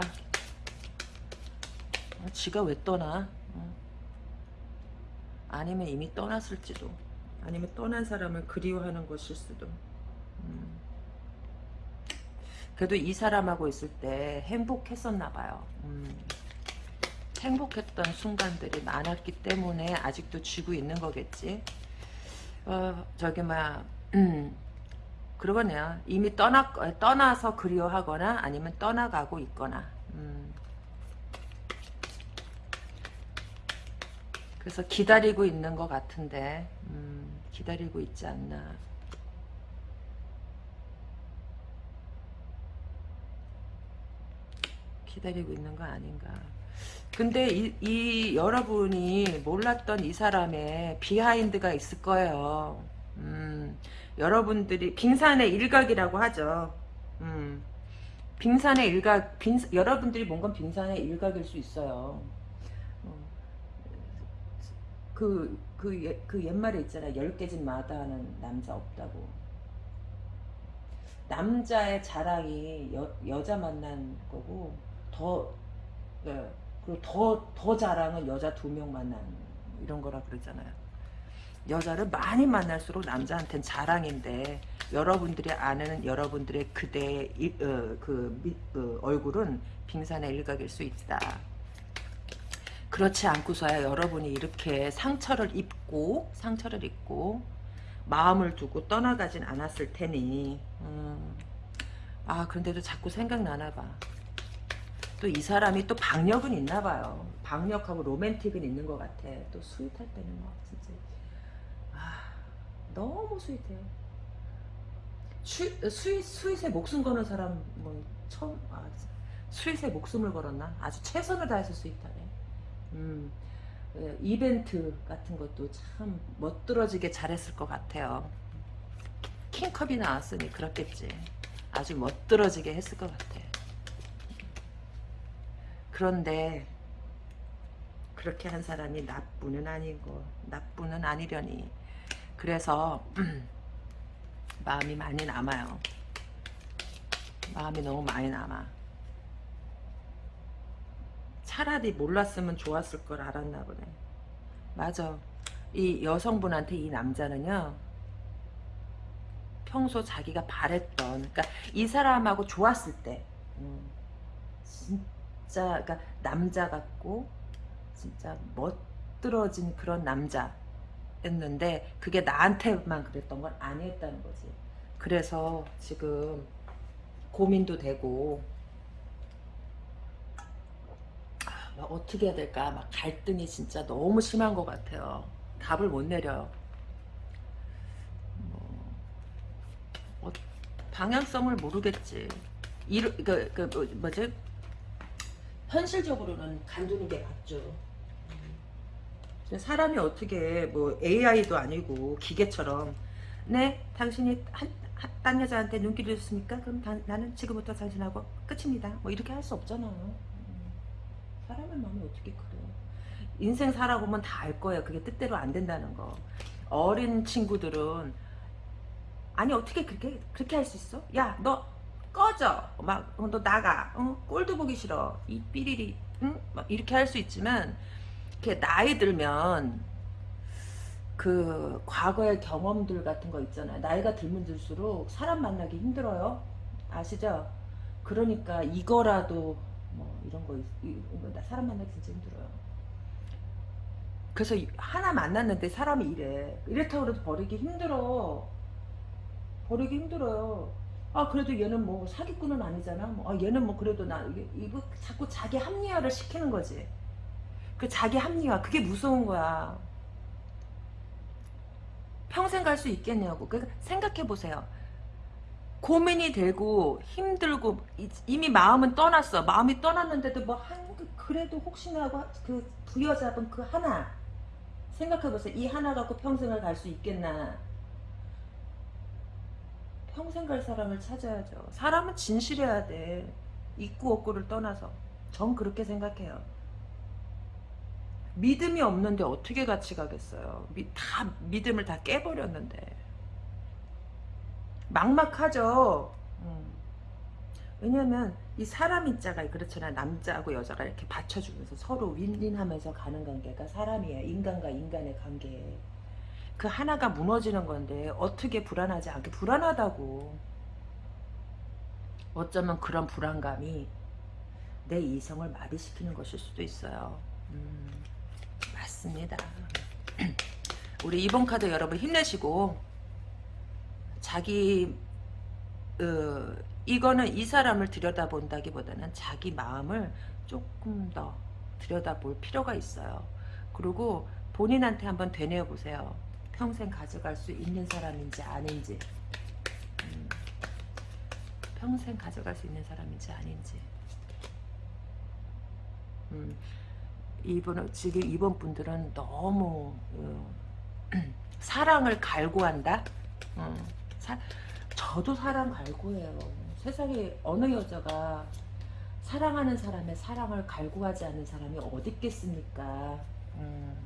어, 지가 왜 떠나? 어. 아니면 이미 떠났을지도. 아니면 떠난 사람을 그리워하는 것일 수도. 음. 그래도 이 사람하고 있을 때 행복했었나 봐요. 음. 행복했던 순간들이 많았기 때문에 아직도 쥐고 있는 거겠지. 어, 저기 막 음, 그러거네요. 이미 떠나, 떠나서 그리워하거나 아니면 떠나가고 있거나. 음. 그래서 기다리고 있는 것 같은데 음, 기다리고 있지 않나. 기다리고 있는 거 아닌가. 근데 이, 이 여러분이 몰랐던 이 사람의 비하인드가 있을 거예요. 음, 여러분들이 빙산의 일각이라고 하죠. 음, 빙산의 일각, 빙, 여러분들이 뭔 건 빙산의 일각일 수 있어요. 어, 그, 그, 그 옛말에 있잖아. 열 깨진 마다하는 남자 없다고. 남자의 자랑이 여, 여자 만난 거고 더 네, 그리고 더, 더 자랑은 여자 두 명 만난 이런 거라 그러잖아요. 여자를 많이 만날수록 남자한테는 자랑인데 여러분들이 아는 여러분들의 그대의 일, 어, 그, 미, 그 얼굴은 빙산의 일각일 수 있다. 그렇지 않고서야 여러분이 이렇게 상처를 입고 상처를 입고 마음을 두고 떠나가진 않았을 테니 음, 아 그런데도 자꾸 생각나나 봐. 또 이 사람이 또 박력은 있나 봐요. 박력하고 로맨틱은 있는 것 같아. 또 sweet할 때는 막 진짜 아 너무 스윗해요. 수, 스윗, 스윗에 목숨 거는 사람 뭐 처음 아, 스윗에 목숨을 걸었나? 아주 최선을 다해서 sweet하네. 음, 예, 이벤트 같은 것도 참 멋들어지게 잘했을 것 같아요. King Cup이 나왔으니 그렇겠지. 아주 멋들어지게 했을 것 같아. 그런데 그렇게 한 사람이 나쁘는 아니고 나쁘는 아니려니 그래서 마음이 많이 남아요. 마음이 너무 많이 남아. 차라리 몰랐으면 좋았을 걸 알았나 보네. 맞아. 이 여성분한테 이 남자는요. 평소 자기가 바랬던 그러니까 이 사람하고 좋았을 때 음, 진짜 그러니까 남자 같고 진짜 멋들어진 그런 남자 였는데 그게 나한테만 그랬던 건 아니었다는 거지. 그래서 지금 고민도 되고 막 어떻게 해야 될까 막 갈등이 진짜 너무 심한 것 같아요. 답을 못 내려요. 뭐, 어, 방향성을 모르겠지. 이르, 그, 그, 뭐, 뭐지? 현실적으로는 간두는 게 맞죠. 사람이 어떻게 뭐 AI도 아니고 기계처럼 네 당신이 한, 한, 딴 여자한테 눈길을 줬습니까? 그럼 다, 나는 지금부터 당신하고 끝입니다. 뭐 이렇게 할 수 없잖아요. 사람의 마음이 어떻게 그래 인생 살아보면 다 알 거예요 그게 뜻대로 안 된다는 거 어린 친구들은 아니 어떻게 그렇게 그렇게 할 수 있어 야 너 꺼져 막너 어, 나가 어? 꼴도 보기 싫어 이 삐리리 응? 막 이렇게 할 수 있지만 이렇게 나이 들면 그 과거의 경험들 같은 거 있잖아요 나이가 들면 들수록 사람 만나기 힘들어요 아시죠 그러니까 이거라도 뭐 이런 거 이거 사람 만나기 진짜 힘들어요. 그래서 하나 만났는데 사람이 이래 이렇다고 해도 버리기 힘들어. 버리기 힘들어요. 아 그래도 얘는 뭐 사기꾼은 아니잖아. 뭐, 아 얘는 뭐 그래도 나 이게 이거 자꾸 자기 합리화를 시키는 거지. 그 자기 합리화 그게 무서운 거야. 평생 갈 수 있겠냐고. 그러니까 생각해 보세요. 고민이 되고 힘들고 이미 마음은 떠났어. 마음이 떠났는데도 뭐 한 그래도 혹시나 하고 그 부여잡은 그 하나 생각해 보세요. 이 하나 갖고 평생을 갈 수 있겠나. 평생 갈 사람을 찾아야죠. 사람은 진실해야 돼. 있고 없고를 떠나서. 전 그렇게 생각해요. 믿음이 없는데 어떻게 같이 가겠어요. 다 믿음을 다 깨버렸는데. 막막하죠. 음. 왜냐면 이 사람 입자가 그렇잖아 남자하고 여자가 이렇게 받쳐주면서 서로 윈윈하면서 가는 관계가 사람이야 인간과 인간의 관계 그 하나가 무너지는 건데 어떻게 불안하지 않게 불안하다고 어쩌면 그런 불안감이 내 이성을 마비시키는 것일 수도 있어요 음, 맞습니다 우리 이번 카드 여러분 힘내시고 자기 어, 이거는 이 사람을 들여다본다기보다는 자기 마음을 조금 더 들여다볼 필요가 있어요. 그리고 본인한테 한번 되뇌어 보세요. 평생 가져갈 수 있는 사람인지 아닌지 음, 평생 가져갈 수 있는 사람인지 아닌지 음, 이번 지금 이번 분들은 너무 어, 사랑을 갈구한다. 어. 사, 저도 사랑 갈구해요. 세상에 어느 여자가 사랑하는 사람의 사랑을 갈구하지 않는 사람이 어디 있겠습니까? 음,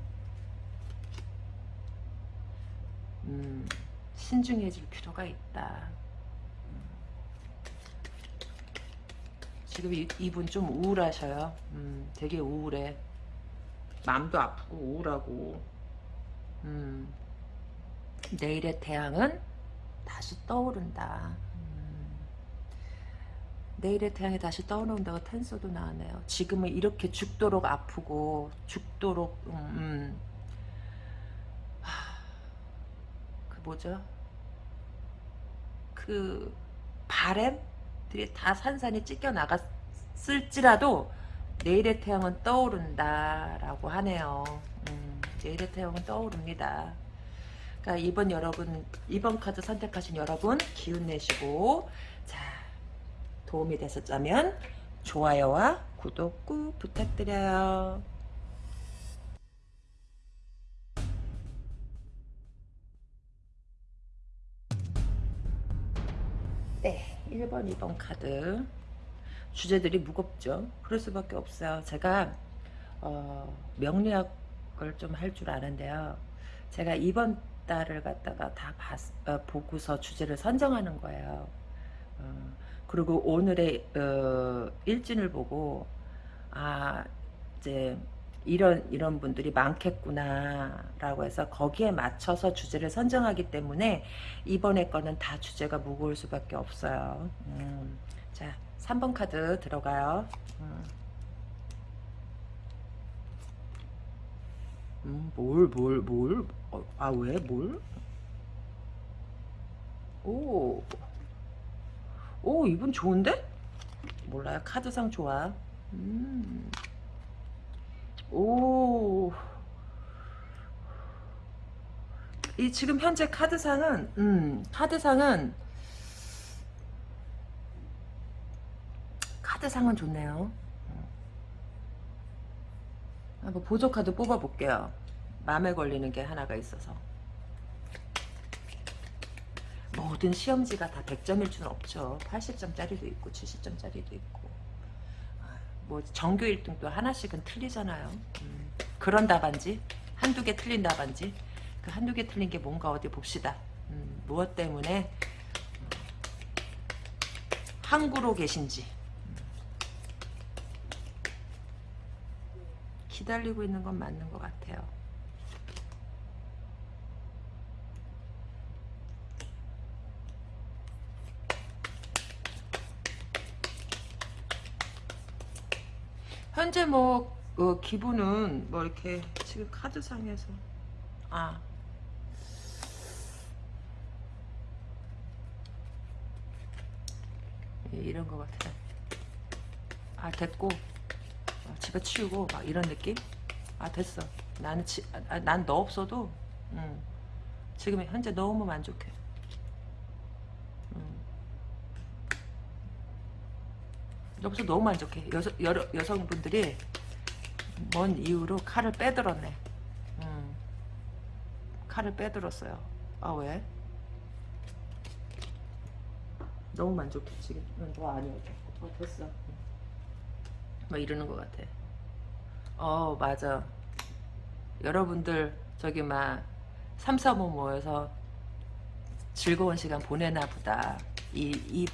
음, 신중해질 필요가 있다. 음, 지금 이, 이분 좀 우울하셔요. 음, 되게 우울해. 마음도 아프고 우울하고. 음, 내일의 태양은 다시 떠오른다. 음, 내일의 태양이 다시 떠오른다고 텐서도 나왔네요. 지금은 이렇게 죽도록 아프고 죽도록 음, 음. 하, 그 뭐죠? 그 바램들이 다 산산이 찢겨 나갔을지라도 내일의 태양은 떠오른다 라고 하네요. 음, 내일의 태양은 떠오릅니다. 그러니까 이번 여러분 이번 카드 선택하신 여러분 기운 내시고 자 도움이 되셨다면 좋아요와 구독 꾹 부탁드려요. 네, 1번, 2번 카드 주제들이 무겁죠. 그럴 수밖에 없어요. 제가 어, 명리학을 좀 할 줄 아는데요. 제가 이번 달을 갖다가 다 봤, 어, 보고서 주제를 선정하는 거예요. 어, 그리고 오늘의 어, 일진을 보고 아 이제 이런 이런 분들이 많겠구나라고 해서 거기에 맞춰서 주제를 선정하기 때문에 이번에 거는 다 주제가 무거울 수밖에 없어요. 음, 자 3번 카드 들어가요. 음. 음, 뭘, 뭘, 뭘? 어, 아, 왜, 뭘? 오. 오, 이분 좋은데? 몰라요. 카드상 좋아. 음. 오. 이 지금 현재 카드상은, 음, 카드상은, 카드상은 좋네요. 한번 보조 카드 뽑아볼게요. 마음에 걸리는 게 하나가 있어서. 모든 시험지가 다 100점일 수는 없죠. 80점짜리도 있고 70점짜리도 있고. 뭐 정규 1등도 하나씩은 틀리잖아요. 음, 그런 답안지 한두 개 틀린 답안지 그 한두 개 틀린 게 뭔가 어디 봅시다. 음, 무엇 때문에 항구로 계신지 기다리고 있는 건 맞는 것 같아요. 현재 뭐 어, 기분은 뭐 이렇게 지금 카드상에서 아 예, 이런 것 같아요. 아 됐고 어, 집에 치우고 막 이런 느낌? 아 됐어. 나는 치, 아, 난너 없어도 음, 지금 현재 너무 만족해. 음. 여기서 너무 만족해. 여서, 여러, 여성분들이 뭔 이유로 칼을 빼들었네. 음. 칼을 빼들었어요. 아 왜? 너무 만족해 지금. 너 아니어도. 어 됐어. 뭐 이러는 것 같아. 어 맞아. 여러분들 저기 막 3, 4, 5 모여서 즐거운 시간 보내나 보다. 이, 이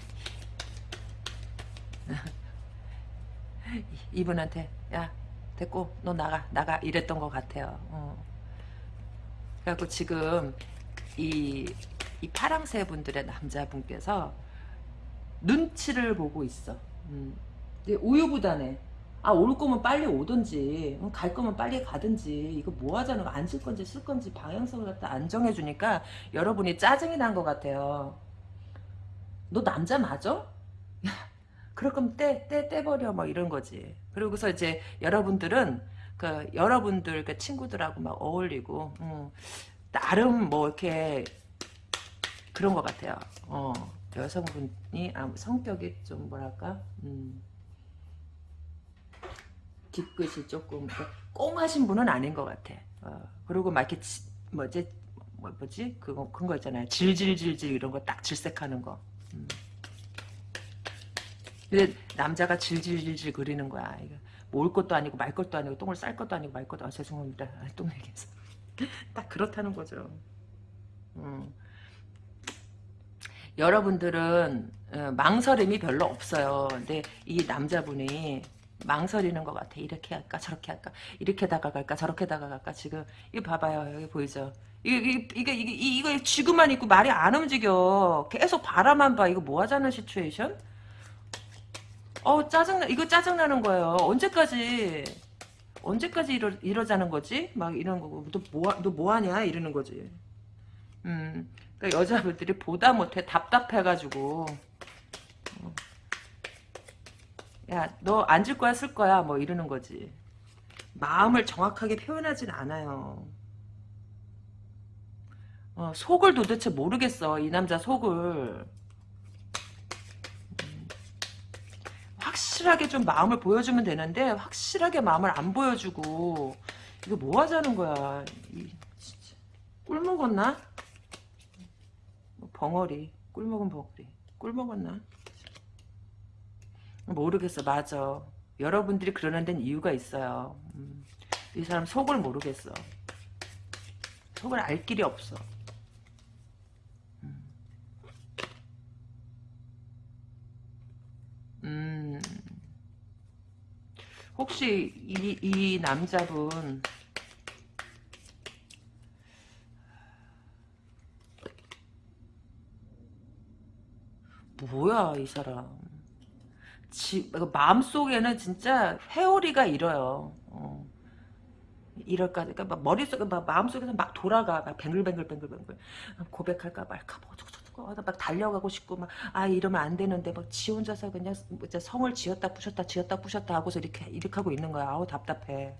이분한테 야 됐고 너 나가 나가 이랬던 것 같아요. 어. 그래갖고 지금 이, 이 파랑새 분들의 남자분께서 눈치를 보고 있어. 음. 우유부단해. 아, 올 거면 빨리 오든지, 갈 거면 빨리 가든지, 이거 뭐 하자는 거, 앉을 건지 쓸 건지 방향성을 갖다 안 정해주니까 여러분이 짜증이 난 것 같아요. 너 남자 맞아? 그럴 거면 떼, 떼, 떼버려, 뭐 이런 거지. 그러고서 이제 여러분들은, 그, 여러분들, 그 친구들하고 막 어울리고, 음, 나름 뭐 이렇게, 그런 것 같아요. 어, 여성분이, 아, 성격이 좀 뭐랄까, 음, 뒤끝이 조금 꽁하신 분은 아닌 것 같아. 어, 그리고 막 이렇게 지, 뭐지 뭐, 뭐지 그거 큰거 있잖아요. 질질질질 이런 거 딱 질색하는 거. 음. 근데 남자가 질질질질 그리는 거야. 이거 올 것도 아니고 말 것도 아니고 똥을 쌀 것도 아니고 말 것도 아 죄송합니다. 아, 똥 얘기해서 딱 그렇다는 거죠. 음. 여러분들은 어, 망설임이 별로 없어요. 근데 이 남자분이 망설이는 것 같아. 이렇게 할까 저렇게 할까 이렇게 다가갈까 저렇게 다가갈까 지금 이거 봐봐요 여기 보이죠? 이게 이게 이게 이게 이거 쥐고만 있고 말이 안 움직여. 계속 바라만 봐. 이거 뭐 하자는 시츄에이션? 어 짜증나 이거 짜증나는 거예요. 언제까지 언제까지 이러 이러자는 거지? 막 이런 거고 너뭐너 뭐하냐 이러는 거지. 음. 그러니까 여자분들이 보다 못해 답답해가지고 어. 야 너 앉을 거야 쓸 거야 뭐 이러는 거지. 마음을 정확하게 표현하진 않아요. 어, 속을 도대체 모르겠어 이 남자 속을. 음. 확실하게 좀 마음을 보여주면 되는데 확실하게 마음을 안 보여주고 이거 뭐 하자는 거야? 이, 진짜. 꿀 먹었나? 벙어리. 꿀 먹은 벙어리. 꿀 먹었나 모르겠어. 맞아. 여러분들이 그러는 데는 이유가 있어요. 음, 이 사람 속을 모르겠어. 속을 알 길이 없어. 음, 음. 혹시 이, 이 남자분 뭐야 이 사람 지, 마음속에는 진짜 회오리가 일어요. 어. 이럴까 그러니까 막 머릿속에 막 마음속에서 막 돌아가. 막 뱅글뱅글 뱅글뱅글. 고백할까 말까 뭐 어쩌고저쩌고 막 달려가고 싶고 막 아 이러면 안 되는데 막 지 혼자서 그냥 뭐 성을 지었다 부셨다 지었다 부셨다 하고서 이렇게 이렇게 하고 있는 거야. 아우 답답해.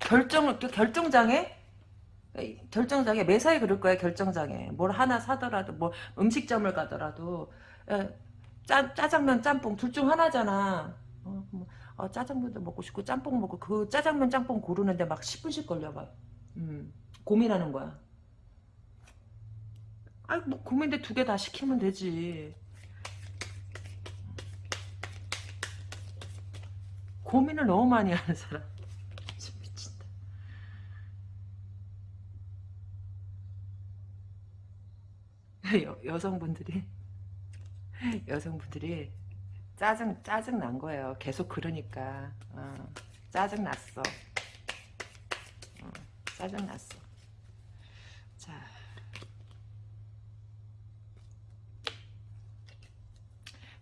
결정 결정장애? 결정장애. 매사에 그럴 거야 결정장애. 뭘 하나 사더라도 뭐 음식점을 가더라도 에, 짜, 짜장면 짬뽕 둘 중 하나잖아. 어, 뭐, 어, 짜장면도 먹고 싶고 짬뽕 먹고 그 짜장면 짬뽕 고르는데 막 10분씩 걸려봐 음, 고민하는 거야. 아이 뭐 고민돼 두 개 다 시키면 되지. 고민을 너무 많이 하는 사람. 여, 여성분들이 여성분들이 짜증 짜증 난 거예요. 계속 그러니까 어, 짜증 났어. 어, 짜증 났어. 자.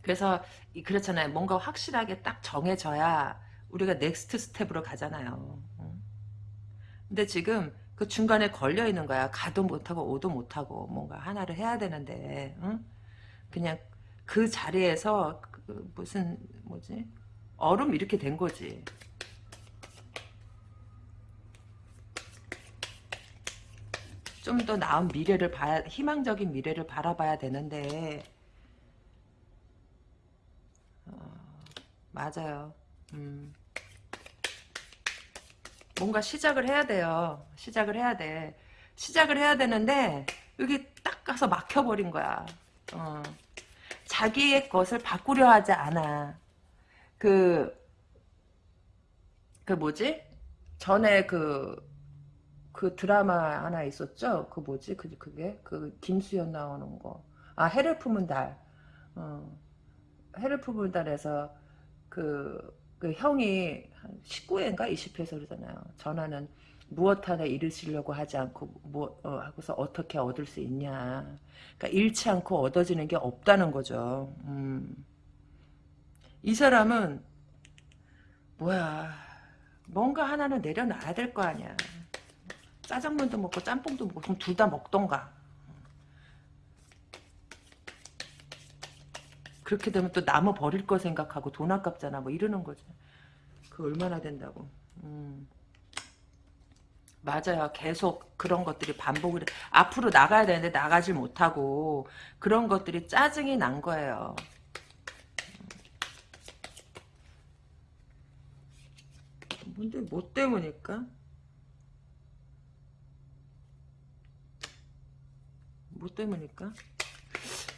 그래서 그렇잖아요. 뭔가 확실하게 딱 정해져야 우리가 next step으로 가잖아요. 어. 근데 지금 그 중간에 걸려 있는 거야. 가도 못하고 오도 못하고 뭔가 하나를 해야 되는데 응? 그냥 그 자리에서 그 무슨 뭐지 얼음 이렇게 된 거지. 좀 더 나은 미래를 봐야 희망적인 미래를 바라봐야 되는데 어, 맞아요. 음. 뭔가 시작을 해야 돼요. 시작을 해야 돼. 시작을 해야 되는데 여기 딱 가서 막혀버린 거야. 어. 자기의 것을 바꾸려 하지 않아. 그, 그 뭐지? 전에 그, 그 드라마 하나 있었죠? 그 뭐지? 그, 그게? 그 김수현 나오는 거. 아, 해를 품은 달. 어. 해를 품은 달에서 그, 그 형이 19회인가 20회에서 그러잖아요. 전화는 무엇 하나 잃으시려고 하지 않고 뭐 어, 하고서 어떻게 얻을 수 있냐. 그러니까 잃지 않고 얻어지는 게 없다는 거죠. 음. 이 사람은 뭐야 뭔가 하나는 내려놔야 될 거 아니야. 짜장면도 먹고 짬뽕도 먹고 그럼 둘 다 먹던가. 그렇게 되면 또 남아 버릴 거 생각하고 돈 아깝잖아 뭐 이러는 거죠. 그 얼마나 된다고. 음. 맞아요. 계속 그런 것들이 반복을 앞으로 나가야 되는데 나가질 못하고 그런 것들이 짜증이 난 거예요. 뭔데 뭐 때문일까? 뭐 때문일까?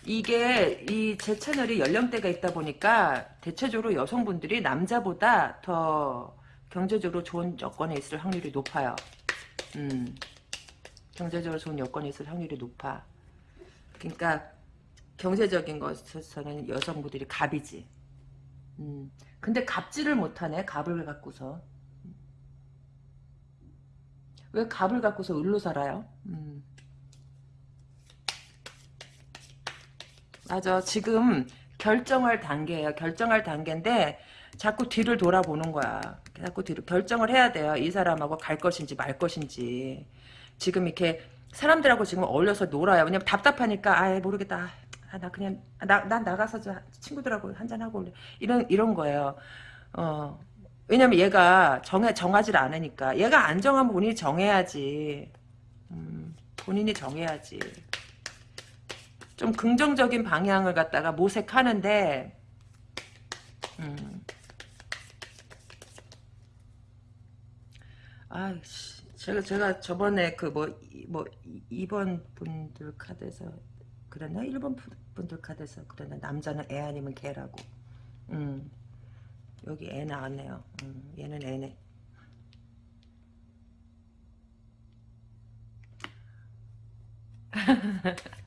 이게 이 제 채널이 연령대가 있다 보니까 대체적으로 여성분들이 남자보다 더 경제적으로 좋은 조건에 있을 확률이 높아요. 음. 경제적으로 좋은 여건이 있을 확률이 높아. 그러니까 경제적인 것에서는 여성분들이 갑이지. 음. 근데 갑질을 못하네. 갑을 갖고서. 왜 갑을 갖고서 을로 살아요? 음. 맞아. 지금 결정할 단계예요. 결정할 단계인데 자꾸 뒤를 돌아보는 거야. 자꾸 뒤로 결정을 해야 돼요. 이 사람하고 갈 것인지 말 것인지. 지금 이렇게 사람들하고 지금 어울려서 놀아요. 왜냐면 답답하니까 아 모르겠다. 아, 나 그냥 나, 난 나가서 저 친구들하고 한잔 하고 올래. 이런 이런 거예요. 어. 왜냐면 얘가 정해 정하지 않으니까 얘가 안 정하면 본인이 정해야지. 음, 본인이 정해야지. 좀 긍정적인 방향을 갖다가 모색하는데 아이씨 제가 제가 저번에 그 뭐 뭐 2번 분들 카드에서 그랬나? 1번 분들 카드에서 그랬나? 남자는 애 아니면 개라고. 음. 여기 애 나왔네요. 음, 얘는 애네.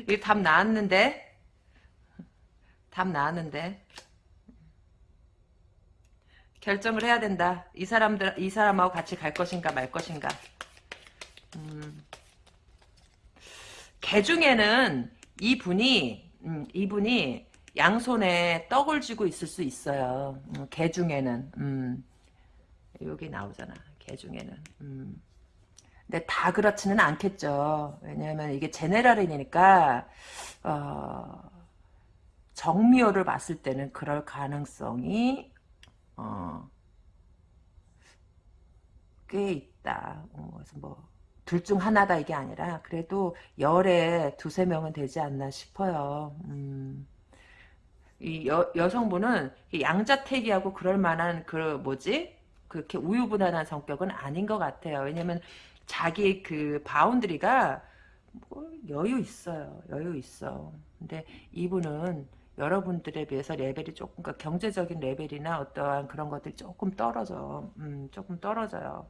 이게 답 나왔는데? 답 나왔는데 결정을 해야 된다. 이 사람들 이 사람하고 같이 갈 것인가 말 것인가. 음. 개 중에는 이분이 음, 이분이 양손에 떡을 쥐고 있을 수 있어요. 음, 개 중에는 음. 여기 나오잖아. 개 중에는. 음. 근데 다 그렇지는 않겠죠. 왜냐하면 이게 제네랄이니까 어, 정미호를 봤을 때는 그럴 가능성이 어, 꽤 있다. 어, 그래서 뭐 둘 중 하나다 이게 아니라 그래도 열에 두세 명은 되지 않나 싶어요. 음. 이 여, 여성분은 양자택이하고 그럴 만한 그 뭐지 그렇게 우유부단한 성격은 아닌 것 같아요. 왜냐면 자기 그 boundary가 뭐 여유 있어요. 여유 있어. 근데 이분은 여러분들에 비해서 레벨이 조금 그러니까 경제적인 레벨이나 어떠한 그런 것들이 조금 떨어져. 음, 조금 떨어져요.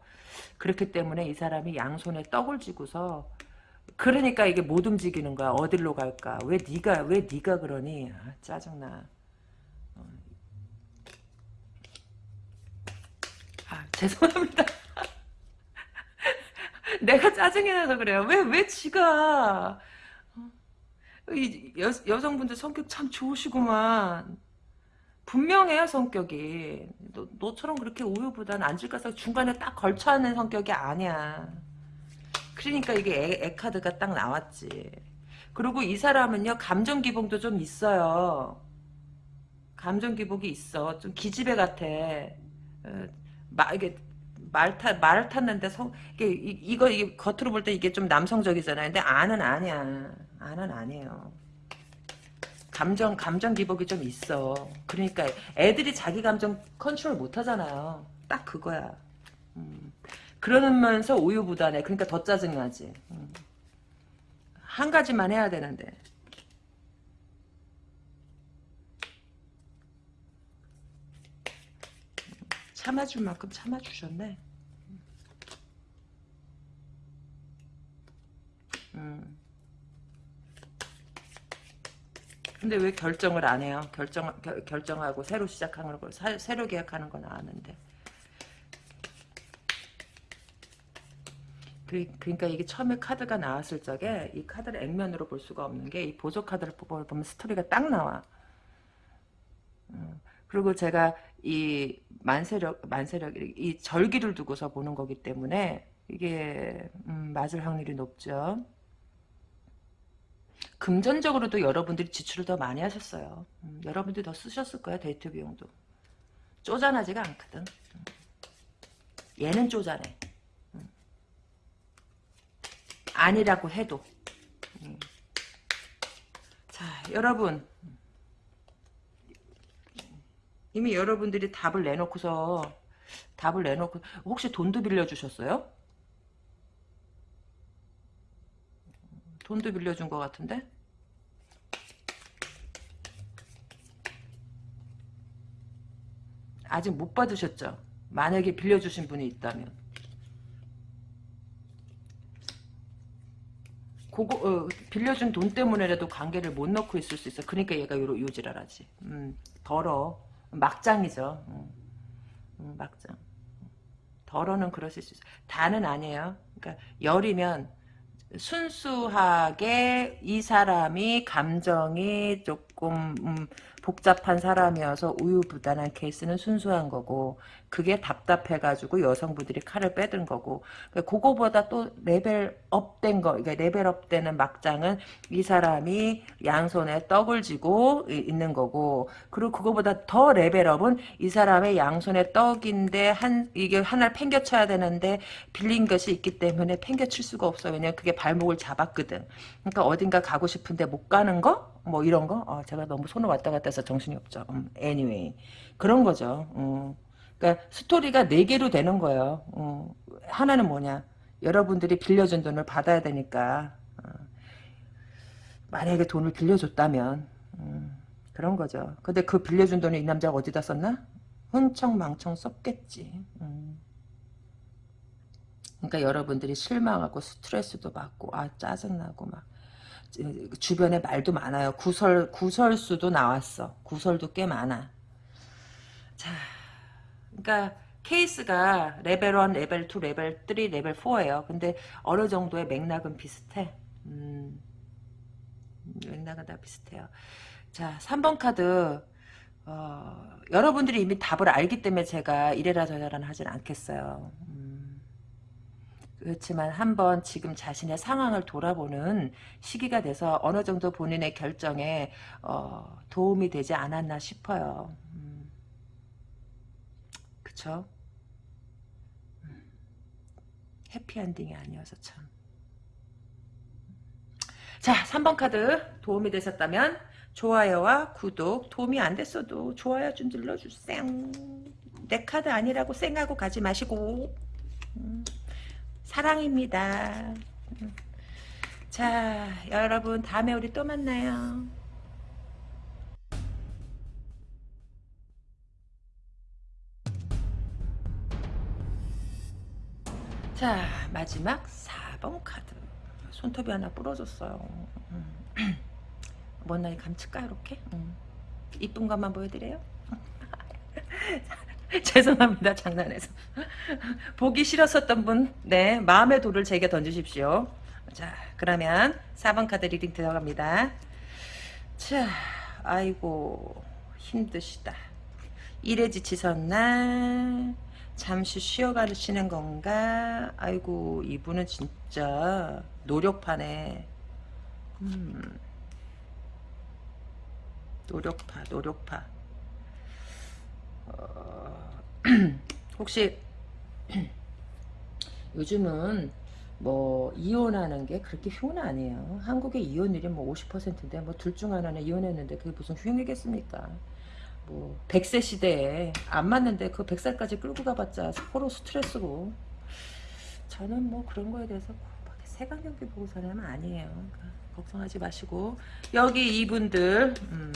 그렇기 때문에 이 사람이 양손에 떡을 쥐고서 그러니까 이게 못 움직이는 거야. 어디로 갈까? 왜 네가 왜 네가 그러니? 아, 짜증나. 어. 아, 죄송합니다. 내가 짜증이 나서 그래요. 왜, 왜 지가. 이 여, 여성분들 성격 참 좋으시구만. 분명해요, 성격이. 너, 너처럼 그렇게 우유보다는 안질까서 중간에 딱 걸쳐하는 성격이 아니야. 그러니까 이게 애, 애 카드가 딱 나왔지. 그리고 이 사람은요, 감정 기복도 좀 있어요. 감정 기복이 있어. 좀 기집애 같아. 어, 막, 이게, 말 타, 말을 탔는데 성, 이게, 이, 거 이게 겉으로 볼 때 이게 좀 남성적이잖아요. 근데 안은 아니야. 안은 아니에요. 감정, 감정 기복이 좀 있어. 그러니까 애들이 자기 감정 컨트롤 못 하잖아요. 딱 그거야. 음. 그러면서 우유부단해. 그러니까 더 짜증나지. 음. 한 가지만 해야 되는데. 참아줄 만큼 참아주셨네. 음. 근데 왜 결정을 안 해요? 결정, 결, 결정하고 새로 시작하는 걸, 사, 새로 계약하는 건 아는데. 그, 그러니까 이게 처음에 카드가 나왔을 적에 이 카드를 액면으로 볼 수가 없는 게 이 보조 카드를 보면 스토리가 딱 나와. 음. 그리고 제가 이 만세력, 만세력, 이 절기를 두고서 보는 거기 때문에 이게, 음, 맞을 확률이 높죠. 금전적으로도 여러분들이 지출을 더 많이 하셨어요. 음, 여러분들이 더 쓰셨을 거야, 데이트 비용도. 쪼잔하지가 않거든. 음. 얘는 쪼잔해. 음. 아니라고 해도. 음. 자, 여러분. 이미 여러분들이 답을 내놓고서 답을 내놓고 혹시 돈도 빌려주셨어요? 돈도 빌려준 것 같은데? 아직 못 받으셨죠? 만약에 빌려주신 분이 있다면 그거 어, 빌려준 돈 때문에라도 관계를 못 넣고 있을 수 있어. 그러니까 얘가 요로 요지랄하지. 음, 더러. 막장이죠. 음, 음, 막장. 덜어는 그러실 수 있어. 다는 아니에요. 그러니까 열이면 순수하게 이 사람이 감정이 조금 음, 복잡한 사람이어서 우유부단한 케이스는 순수한 거고 그게 답답해가지고 여성분들이 칼을 빼든 거고. 그러니까 그거보다 또 level up된 거 그러니까 level up되는 막장은 이 사람이 양손에 떡을 쥐고 있는 거고. 그리고 그거보다 더 level up은 이 사람의 양손에 떡인데 한 이게 하나를 팽겨쳐야 되는데 빌린 것이 있기 때문에 팽겨칠 수가 없어. 왜냐면 그게 발목을 잡았거든. 그러니까 어딘가 가고 싶은데 못 가는 거? 뭐 이런 거? 어, 제가 너무 손을 왔다 갔다 해서 정신이 없죠. 음, anyway. 그런 거죠. 음. 그러니까 스토리가 네 개로 되는 거예요. 음. 하나는 뭐냐? 여러분들이 빌려준 돈을 받아야 되니까 어. 만약에 돈을 빌려줬다면 음, 그런 거죠. 근데 그 빌려준 돈을 이 남자가 어디다 썼나? 흥청망청 썼겠지. 음. 그러니까 여러분들이 실망하고 스트레스도 받고 아 짜증나고 막 주변에 말도 많아요. 구설 구설수도 나왔어. 구설도 꽤 많아. 자, 그러니까 케이스가 레벨 1, 레벨 2, 레벨 3, 레벨 4예요. 근데 어느 정도의 맥락은 비슷해. 음, 맥락은 다 비슷해요. 자, 3번 카드 어, 여러분들이 이미 답을 알기 때문에 제가 이래라 저래라 하진 않겠어요. 음, 그렇지만 한번 지금 자신의 상황을 돌아보는 시기가 돼서 어느 정도 본인의 결정에 어, 도움이 되지 않았나 싶어요. 음. 그쵸? 음. 해피엔딩이 아니어서 참. 자, 3번 카드 도움이 되셨다면 좋아요와 구독 도움이 안 됐어도 좋아요 좀 눌러주세요. 내 카드 아니라고 쌩하고 가지 마시고 음. 사랑입니다. 자, 여러분 다음에 우리 또 만나요. 자, 마지막 4번 카드. 손톱이 하나 부러졌어요. 음. 뭔 나이 감칠까 이렇게? 음. 이쁜 것만 보여드려요? 죄송합니다. 장난해서. 보기 싫었었던 분, 네, 마음의 돌을 제게 던지십시오. 자, 그러면 4번 카드 reading 들어갑니다. 자, 아이고, 힘드시다. 일에 지치셨나? 잠시 쉬어가시는 건가? 아이고, 이분은 진짜 노력파네. 음. 노력파, 노력파. 어, 혹시 요즘은 뭐 이혼하는 게 그렇게 흉은 아니에요. 한국의 이혼율이 뭐 50%인데 뭐 둘 중 하나는 이혼했는데 그게 무슨 흉이겠습니까? 뭐 100세 시대에 안 맞는데 그 100살까지 끌고 가봤자 서로 스트레스고 저는 뭐 그런 거에 대해서 세관 경기 보고 사람은 아니에요. 그러니까 걱정하지 마시고 여기 이분들 음,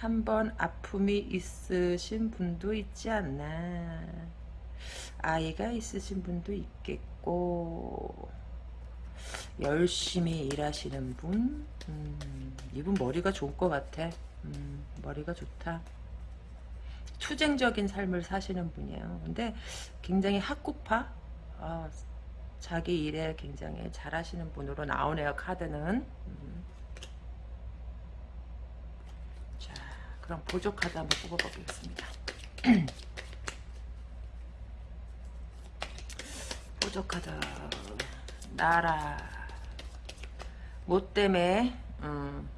한번 아픔이 있으신 분도 있지 않나. 아이가 있으신 분도 있겠고. 열심히 일하시는 분? 음, 이분 머리가 좋을 것 같아. 음, 머리가 좋다. 투쟁적인 삶을 사시는 분이에요. 근데 굉장히 학구파? 어, 자기 일에 굉장히 잘하시는 분으로 나오네요 카드는. 음. 그럼 보조 카드 한번 뽑아보겠습니다. 보조 카드 나라 뭐 때문에 음.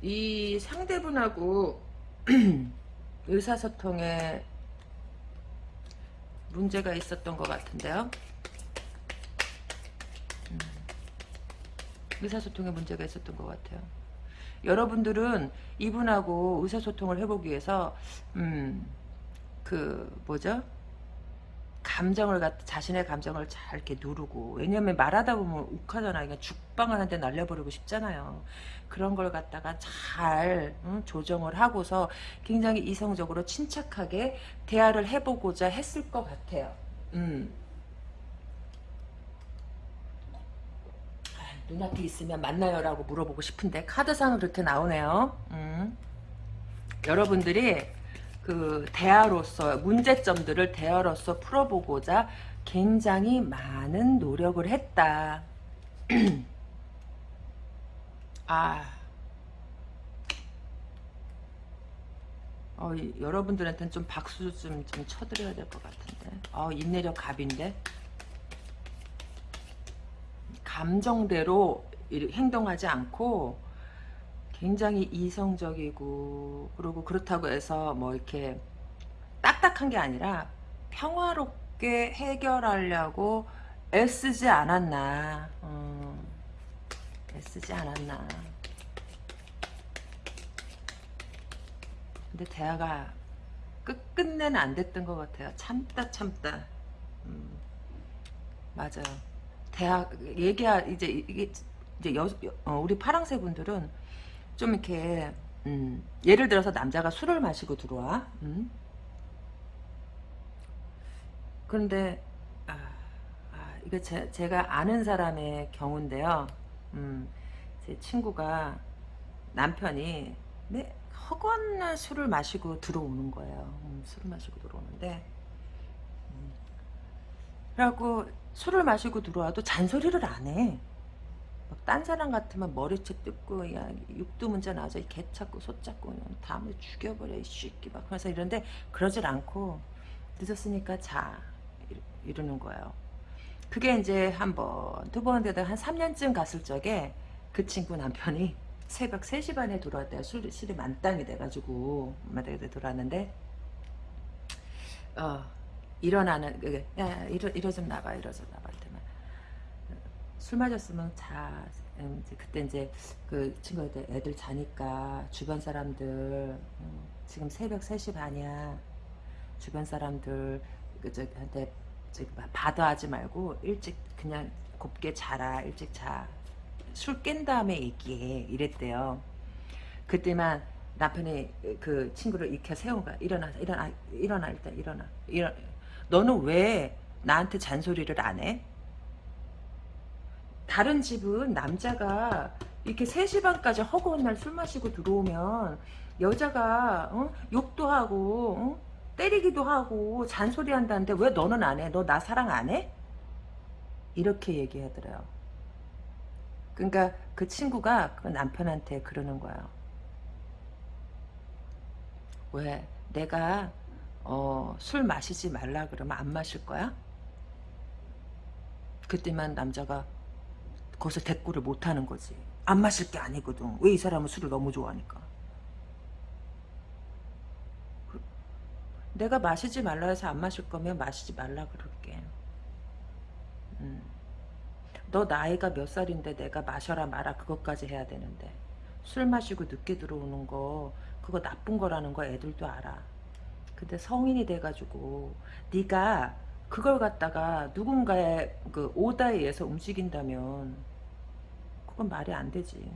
이 상대분하고 의사소통에 문제가 있었던 것 같은데요. 음. 의사소통에 문제가 있었던 것 같아요. 여러분들은 이분하고 의사소통을 해보기 위해서 음, 그 뭐죠? 감정을 갖 자신의 감정을 잘 이렇게 누르고 왜냐면 말하다 보면 욱하잖아 그냥 죽방을 한 대 날려버리고 싶잖아요 그런 걸 갖다가 잘 응? 조정을 하고서 굉장히 이성적으로 침착하게 대화를 해보고자 했을 것 같아요 음. 아, 눈앞에 있으면 만나요라고 물어보고 싶은데 카드상은 그렇게 나오네요 음. 여러분들이 그 대화로서 문제점들을 대화로서 풀어보고자 굉장히 많은 노력을 했다. 아, 어, 여러분들한테는 좀 박수 좀, 좀 쳐드려야 될 것 같은데. 어, 인내력 갑인데. 감정대로 행동하지 않고 굉장히 이성적이고 그리고 그렇다고 해서 뭐 이렇게 딱딱한 게 아니라 평화롭게 해결하려고 애쓰지 않았나. 음, 애쓰지 않았나. 근데 대화가 끝, 끝내는 안 됐던 것 같아요. 참다 참다. 음, 맞아요. 대화 얘기하 이제 이게 이제 여, 어, 우리 파랑새 분들은 좀 이렇게 음, 예를 들어서 남자가 술을 마시고 들어와. 음? 그런데 아, 아, 이거 제, 제가 아는 사람의 경우인데요. 음, 제 친구가 남편이 네, 허건 술을 마시고 들어오는 거예요. 음, 술을 마시고 들어오는데. 음, 그래갖고 술을 마시고 들어와도 잔소리를 안해 딴 사람 같으면 머리채 뜯고 야 육두문자 나와서 개 찾고 소 찾고 다음에 죽여버려 이 새끼 막 그래서 이런데 그러질 않고 늦었으니까 자 이러는 거예요. 그게 이제 한 번, 두 번 되다 한 3년쯤 갔을 적에 그 친구 남편이 새벽 3시 반에 들어왔대요. 술, 술이 만땅이 돼가지고 만땅이 들어왔는데 어 일어나는 야 이러, 이러 좀 나봐 이러 좀 나봐 술 마셨으면 자 음, 이제 그때 이제 그 친구들 애들 자니까 주변 사람들 음, 지금 새벽 3시 반이야. 주변 사람들 그저한테 받아하지 말고 일찍 그냥 곱게 자라 일찍 자 술 깬 다음에 얘기해. 이랬대요. 그때만 남편이 그 친구를 익혀 거야. 일어나 일어나 일어나 일단 일어나. 일어 너는 왜 나한테 잔소리를 안 해? 다른 집은 남자가 이렇게 3시 반까지 허구한 날 술 마시고 들어오면 여자가 어? 욕도 하고 어? 때리기도 하고 잔소리 한다는데 왜 너는 안 해? 너 나 사랑 안 해? 이렇게 얘기하더래요. 그러니까 그 친구가 그 남편한테 그러는 거예요. 왜? 내가 어, 술 마시지 말라 그러면 안 마실 거야? 그때만 남자가 거기서 대꾸를 못하는 거지. 안 마실 게 아니거든. 왜 이 사람은 술을 너무 좋아하니까. 그, 내가 마시지 말라 해서 안 마실 거면 마시지 말라 그럴게. 음. 너 나이가 몇 살인데 내가 마셔라 마라 그것까지 해야 되는데 술 마시고 늦게 들어오는 거 그거 나쁜 거라는 거 애들도 알아. 근데 성인이 돼가지고 네가 그걸 갖다가 누군가의 그 오다에 의해서 움직인다면 그건 말이 안 되지.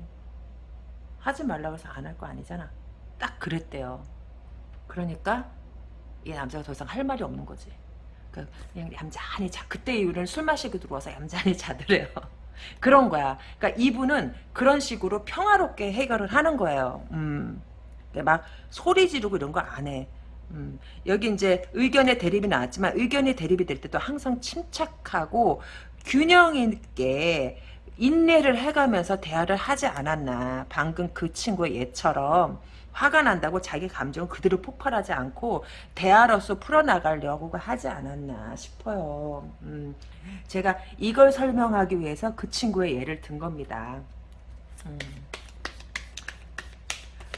하지 말라고 해서 안 할 거 아니잖아. 딱 그랬대요. 그러니까 이 남자가 더 이상 할 말이 없는 거지. 그러니까 그냥 얌전히 자. 그때 이후로는 술 마시고 들어와서 얌전히 자더래요. 그런 거야. 그러니까 이분은 그런 식으로 평화롭게 해결을 하는 거예요. 음. 막 소리 지르고 이런 거 안 해. 음, 여기 이제 의견의 대립이 나왔지만 의견의 대립이 될 때도 항상 침착하고 균형 있게 인내를 해가면서 대화를 하지 않았나. 방금 그 친구의 얘처럼 화가 난다고 자기 감정을 그대로 폭발하지 않고 대화로서 풀어나가려고 하지 않았나 싶어요. 음, 제가 이걸 설명하기 위해서 그 친구의 예를 든 겁니다. 음.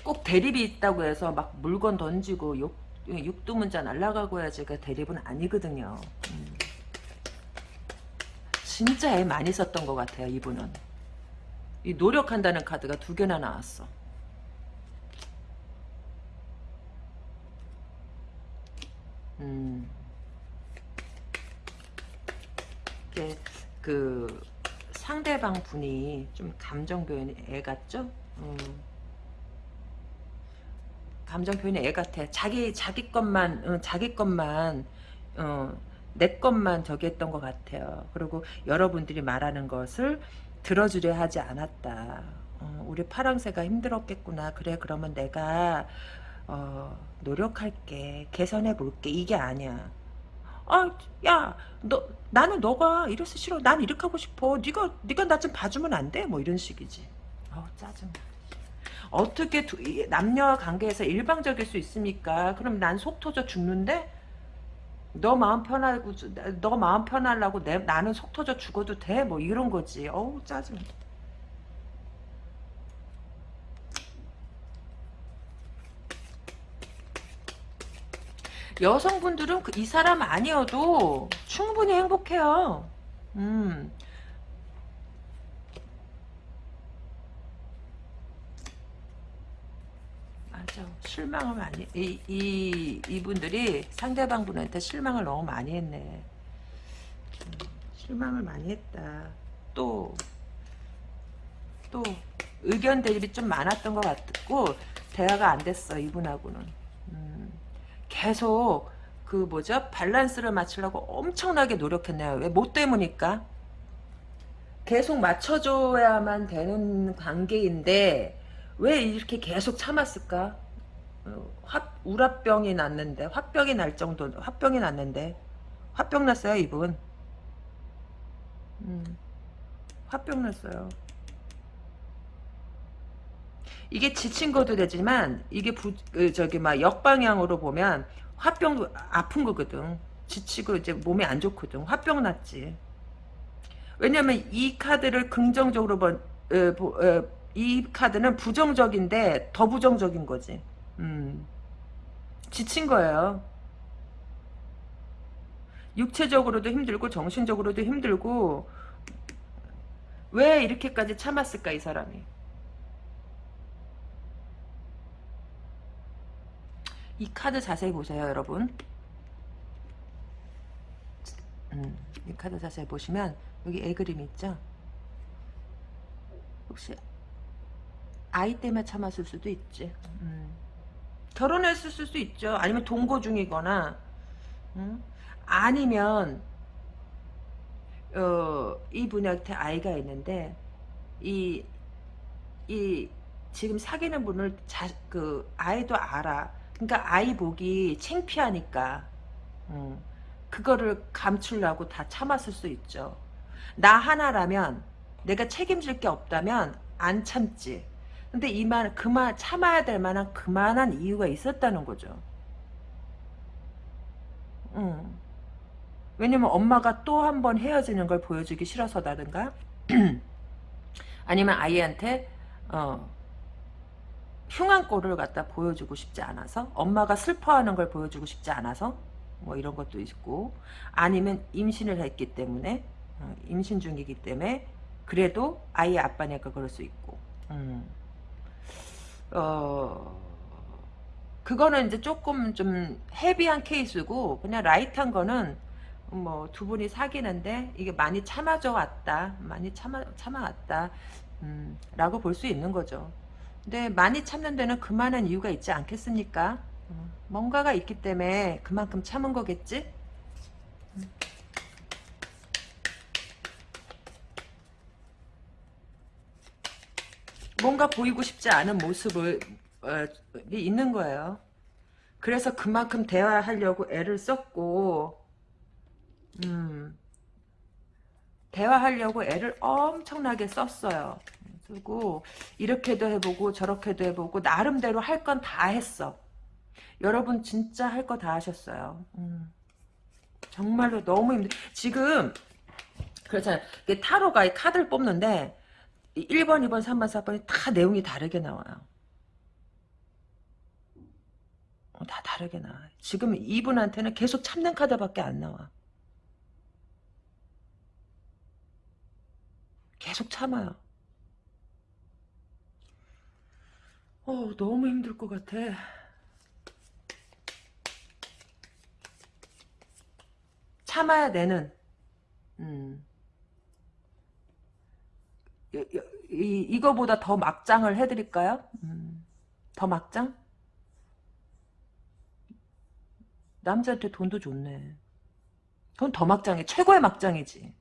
꼭 대립이 있다고 해서 막 물건 던지고 욕, 육두문자 날라가고 해야지 그 대립은 아니거든요. 음. 진짜 애 많이 썼던 것 같아요 이분은 이 노력한다는 카드가 두 개나 나왔어 음. 그 상대방 분이 좀 감정 표현이 애 같죠? 음. 감정 표현이 애 같아. 자기 자기 것만 어, 자기 것만 어, 내 것만 저기 했던 것 같아요. 그리고 여러분들이 말하는 것을 들어주려 하지 않았다. 어, 우리 파랑새가 힘들었겠구나. 그래 그러면 내가 어, 노력할게. 개선해 볼게. 이게 아니야. 아, 야, 너 나는 너가 이래서 싫어. 난 이렇게 하고 싶어. 네가 네가 나 좀 봐주면 안 돼? 뭐 이런 식이지. 어, 짜증. 어떻게 두, 남녀 관계에서 일방적일 수 있습니까? 그럼 난 속 터져 죽는데? 너 마음 편하고 너 마음 편하려고 내, 나는 속 터져 죽어도 돼? 뭐 이런 거지. 어우 짜증. 여성분들은 그, 이 사람 아니어도 충분히 행복해요. 음. 맞아. 실망을 많이, 이, 이, 이분들이 상대방 분한테 실망을 너무 많이 했네. 음, 실망을 많이 했다. 또, 또, 의견 대립이 좀 많았던 것 같고, 대화가 안 됐어, 이분하고는. 음, 계속, 그 뭐죠? 밸런스를 맞추려고 엄청나게 노력했네요. 왜? 뭐 때문일까? 계속 맞춰줘야만 되는 관계인데, 왜 이렇게 계속 참았을까? 어, 화, 우라병이 났는데 화병이 날 정도 화병이 났는데. 화병 났어요 이분? 음, 화병 났어요. 이게 지친 것도 되지만 이게 부, 그 저기 막 역방향으로 보면 화병도 아픈 거거든. 지치고 이제 몸이 안 좋거든. 화병 났지. 왜냐면 이 카드를 긍정적으로 번, 어, 어, 이 카드는 부정적인데 더 부정적인 거지. 음. 지친 거예요. 육체적으로도 힘들고 정신적으로도 힘들고 왜 이렇게까지 참았을까 이 사람이. 이 카드 자세히 보세요 여러분. 음, 이 카드 자세히 보시면 여기 애 그림 있죠? 혹시 아이 때문에 참았을 수도 있지. 음. 결혼했을 수도 있죠. 아니면 동거 중이거나, 음? 아니면 어, 이분한테 아이가 있는데 이, 이 지금 사귀는 분을 자, 그 아이도 알아. 그러니까 아이 보기 창피하니까 음, 그거를 감추려고 다 참았을 수 있죠. 나 하나라면 내가 책임질 게 없다면 안 참지. 근데 이만 그만 참아야 될 만한 그만한 이유가 있었다는 거죠. 음. 왜냐면 엄마가 또 한 번 헤어지는 걸 보여주기 싫어서다든가 아니면 아이한테 어, 흉한 꼴을 갖다 보여주고 싶지 않아서 엄마가 슬퍼하는 걸 보여주고 싶지 않아서 뭐 이런 것도 있고 아니면 임신을 했기 때문에 어, 임신 중이기 때문에 그래도 아이의 아빠니까 그럴 수 있고 음. 어, 그거는 이제 조금 좀 헤비한 케이스고, 그냥 라이트한 거는, 뭐, 두 분이 사귀는데, 이게 많이 참아져 왔다. 많이 참아, 참아왔다. 음, 라고 볼 수 있는 거죠. 근데 많이 참는 데는 그만한 이유가 있지 않겠습니까? 음, 뭔가가 있기 때문에 그만큼 참은 거겠지? 음. 뭔가 보이고 싶지 않은 모습을 어, 있는 거예요. 그래서 그만큼 대화하려고 애를 썼고 음, 대화하려고 애를 엄청나게 썼어요. 그리고 이렇게도 해보고 저렇게도 해보고 나름대로 할 건 다 했어. 여러분 진짜 할 거 다 하셨어요. 음, 정말로 너무 힘들. 지금 그렇잖아요. 타로가 카드를 뽑는데 1번, 2번, 3번, 4번이 다 내용이 다르게 나와요. 어, 다 다르게 나와. 지금 이분한테는 계속 참는 카드밖에 안 나와. 계속 참아요. 어, 너무 힘들 것 같아. 참아야 되는 음. 이, 이, 이거보다 더 막장을 해드릴까요? 음. 더 막장? 남자한테 돈도 좋네. 그건 더 막장이 최고의 막장이지.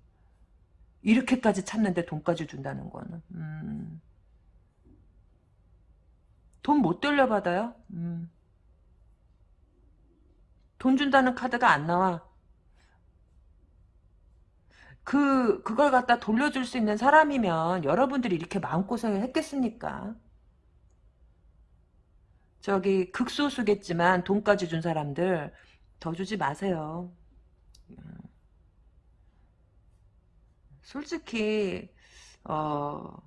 이렇게까지 찾는데 돈까지 준다는 거는. 음. 돈못 돌려받아요? 음. 돈 준다는 카드가 안 나와. 그, 그걸 갖다 돌려줄 수 있는 사람이면 여러분들이 이렇게 마음고생을 했겠습니까? 저기, 극소수겠지만 돈까지 준 사람들 더 주지 마세요. 솔직히, 어,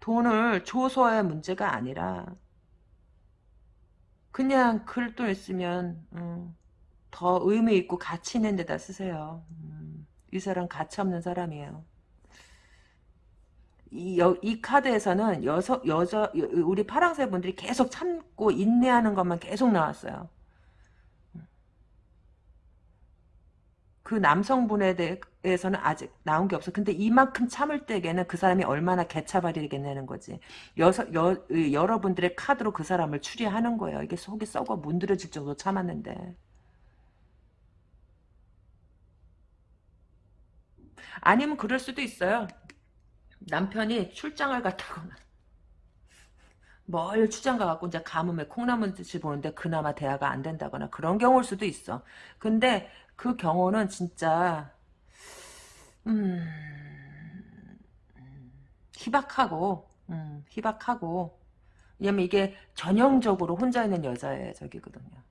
돈을 줘서의 문제가 아니라, 그냥 글돈 있으면, 음, 더 의미 있고 가치 있는 데다 쓰세요. 음. 이 사람 가치 없는 사람이에요. 이, 여, 이 카드에서는 여서, 여자, 우리 파랑새 분들이 계속 참고 인내하는 것만 계속 나왔어요. 그 남성분에 대해서는 아직 나온 게 없어. 근데 이만큼 참을 때에는 그 사람이 얼마나 개차발이겠냐는 거지. 여서, 여, 여러분들의 카드로 그 사람을 추리하는 거예요. 이게 속이 썩어 문드러질 정도 참았는데. 아니면 그럴 수도 있어요. 남편이 출장을 갔다거나 멀 출장 가갖고 이제 가뭄에 콩나물듯이 보는데 그나마 대화가 안 된다거나 그런 경우일 수도 있어. 근데 그 경우는 진짜 음, 희박하고 음, 희박하고 왜냐면 이게 전형적으로 혼자 있는 여자의 저기거든요.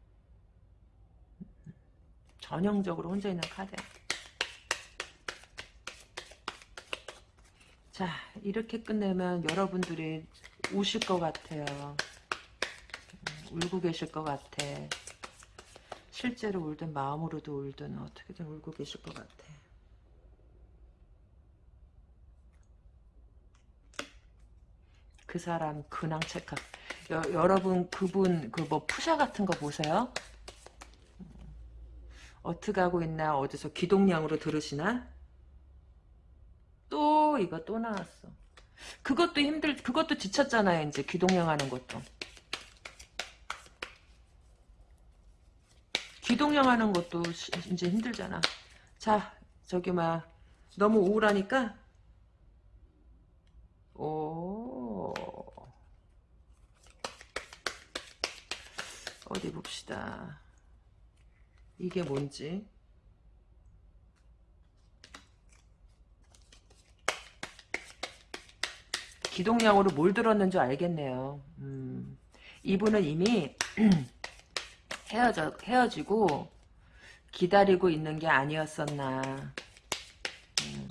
전형적으로 혼자 있는 카드 자 이렇게 끝내면 여러분들이 우실 것 같아요. 음, 울고 계실 것 같아. 실제로 울든 마음으로도 울든 어떻게든 울고 계실 것 같아. 그 사람 근황 체크. 여, 여러분 그분 그 뭐 푸샤 같은 거 보세요. 음, 어떻게 하고 있나 어디서 기동량으로 들으시나? 또 이거 또 나왔어. 그것도 힘들 그것도 지쳤잖아요 이제 기동량 하는 것도. 기동령 하는 것도 이제 힘들잖아. 자, 저기 막 너무 우울하니까 오 어디 봅시다. 이게 뭔지. 기동량으로 뭘 들었는 줄 알겠네요. 음, 이분은 이미 헤어져, 헤어지고 기다리고 있는 게 아니었었나. 음.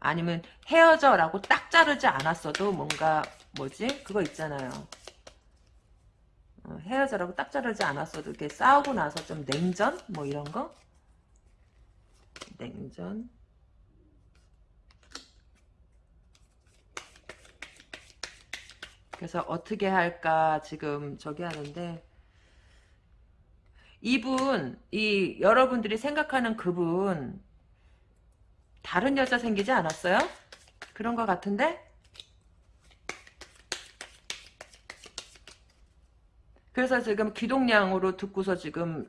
아니면 헤어져라고 딱 자르지 않았어도 뭔가 뭐지? 그거 있잖아요. 어, 헤어져라고 딱 자르지 않았어도 이렇게 싸우고 나서 좀 냉전? 뭐 이런 거? 냉전? 그래서 어떻게 할까 지금 저기 하는데 이분 이 여러분들이 생각하는 그분 다른 여자 생기지 않았어요? 그런 것 같은데? 그래서 지금 기동량으로 듣고서 지금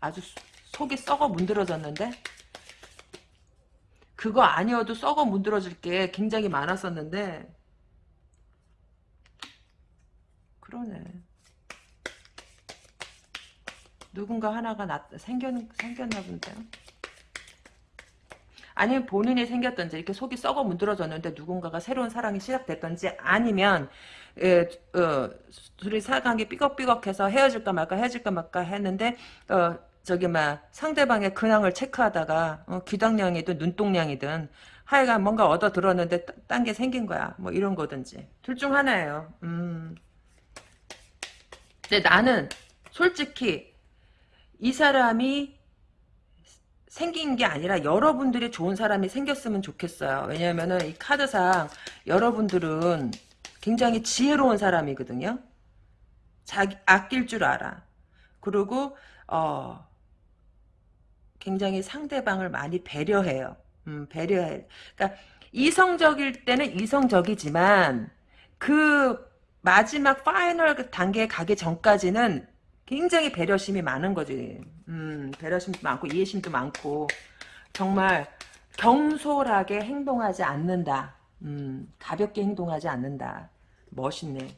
아주 속이 썩어 문드러졌는데 그거 아니어도 썩어 문드러질 게 굉장히 많았었는데 그러네. 누군가 하나가 나, 생겼, 생겼나 본데요. 아니면 본인이 생겼던지 이렇게 속이 썩어 문드러졌는데 누군가가 새로운 사랑이 시작됐던지 아니면 예, 어, 둘이 사랑이 삐걱삐걱해서 헤어질까 말까 헤어질까 말까 했는데 어, 저기 막 상대방의 근황을 체크하다가 어, 귀당량이든 눈동량이든 하여간 뭔가 얻어 들었는데 딴 게 생긴 거야 뭐 이런 거든지 둘 중 하나예요 음. 근데 나는 솔직히 이 사람이 생긴 게 아니라 여러분들이 좋은 사람이 생겼으면 좋겠어요. 왜냐면은 이 카드상 여러분들은 굉장히 지혜로운 사람이거든요. 자기 아낄 줄 알아. 그리고 어 굉장히 상대방을 많이 배려해요. 음, 배려해. 그러니까 이성적일 때는 이성적이지만 그 마지막 파이널 그 단계에 가기 전까지는 굉장히 배려심이 많은 거지. 음, 배려심도 많고 이해심도 많고 정말 경솔하게 행동하지 않는다. 음, 가볍게 행동하지 않는다. 멋있네.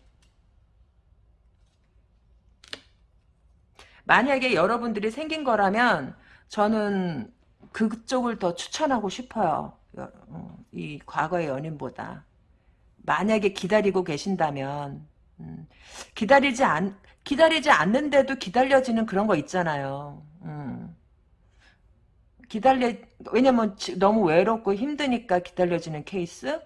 만약에 여러분들이 생긴 거라면 저는 그쪽을 더 추천하고 싶어요. 어, 이 과거의 연인보다. 만약에 기다리고 계신다면 음, 기다리지 않 기다리지 않는데도 기다려지는 그런 거 있잖아요. 음. 기다려 왜냐면 너무 외롭고 힘드니까 기다려지는 케이스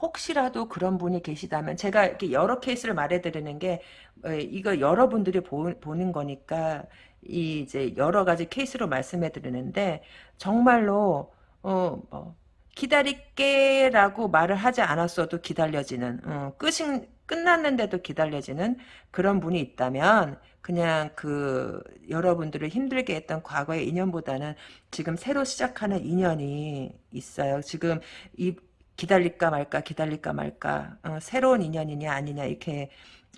혹시라도 그런 분이 계시다면 제가 이렇게 여러 케이스를 말해드리는 게 어, 이거 여러분들이 보, 는 거니까 이 이제 여러 가지 케이스로 말씀해드리는데 정말로 어뭐 기다릴게 라고 말을 하지 않았어도 기다려지는 어, 끝이 끝났는데도 기다려지는 그런 분이 있다면 그냥 그 여러분들을 힘들게 했던 과거의 인연보다는 지금 새로 시작하는 인연이 있어요. 지금 이 기다릴까 말까 기다릴까 말까 어, 새로운 인연이냐 아니냐 이렇게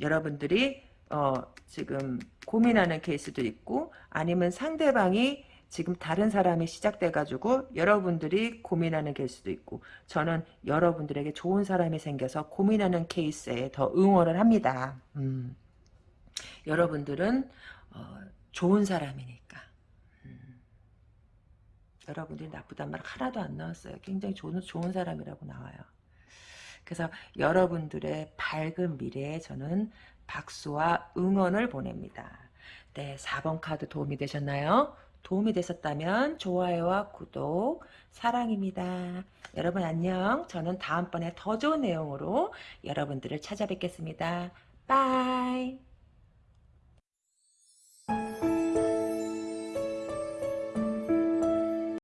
여러분들이 어, 지금 고민하는 케이스도 있고 아니면 상대방이 지금 다른 사람이 시작돼 가지고 여러분들이 고민하는 케이스도 있고 저는 여러분들에게 좋은 사람이 생겨서 고민하는 케이스에 더 응원을 합니다. 음. 여러분들은 어, 좋은 사람이니까 음. 여러분들이 나쁘단 말 하나도 안 나왔어요. 굉장히 좋은, 좋은 사람이라고 나와요. 그래서 여러분들의 밝은 미래에 저는 박수와 응원을 보냅니다. 네, 4번 카드 도움이 되셨나요? 도움이 되셨다면 좋아요와 구독 사랑입니다. 여러분 안녕. 저는 다음번에 더 좋은 내용으로 여러분들을 찾아뵙겠습니다. 빠이.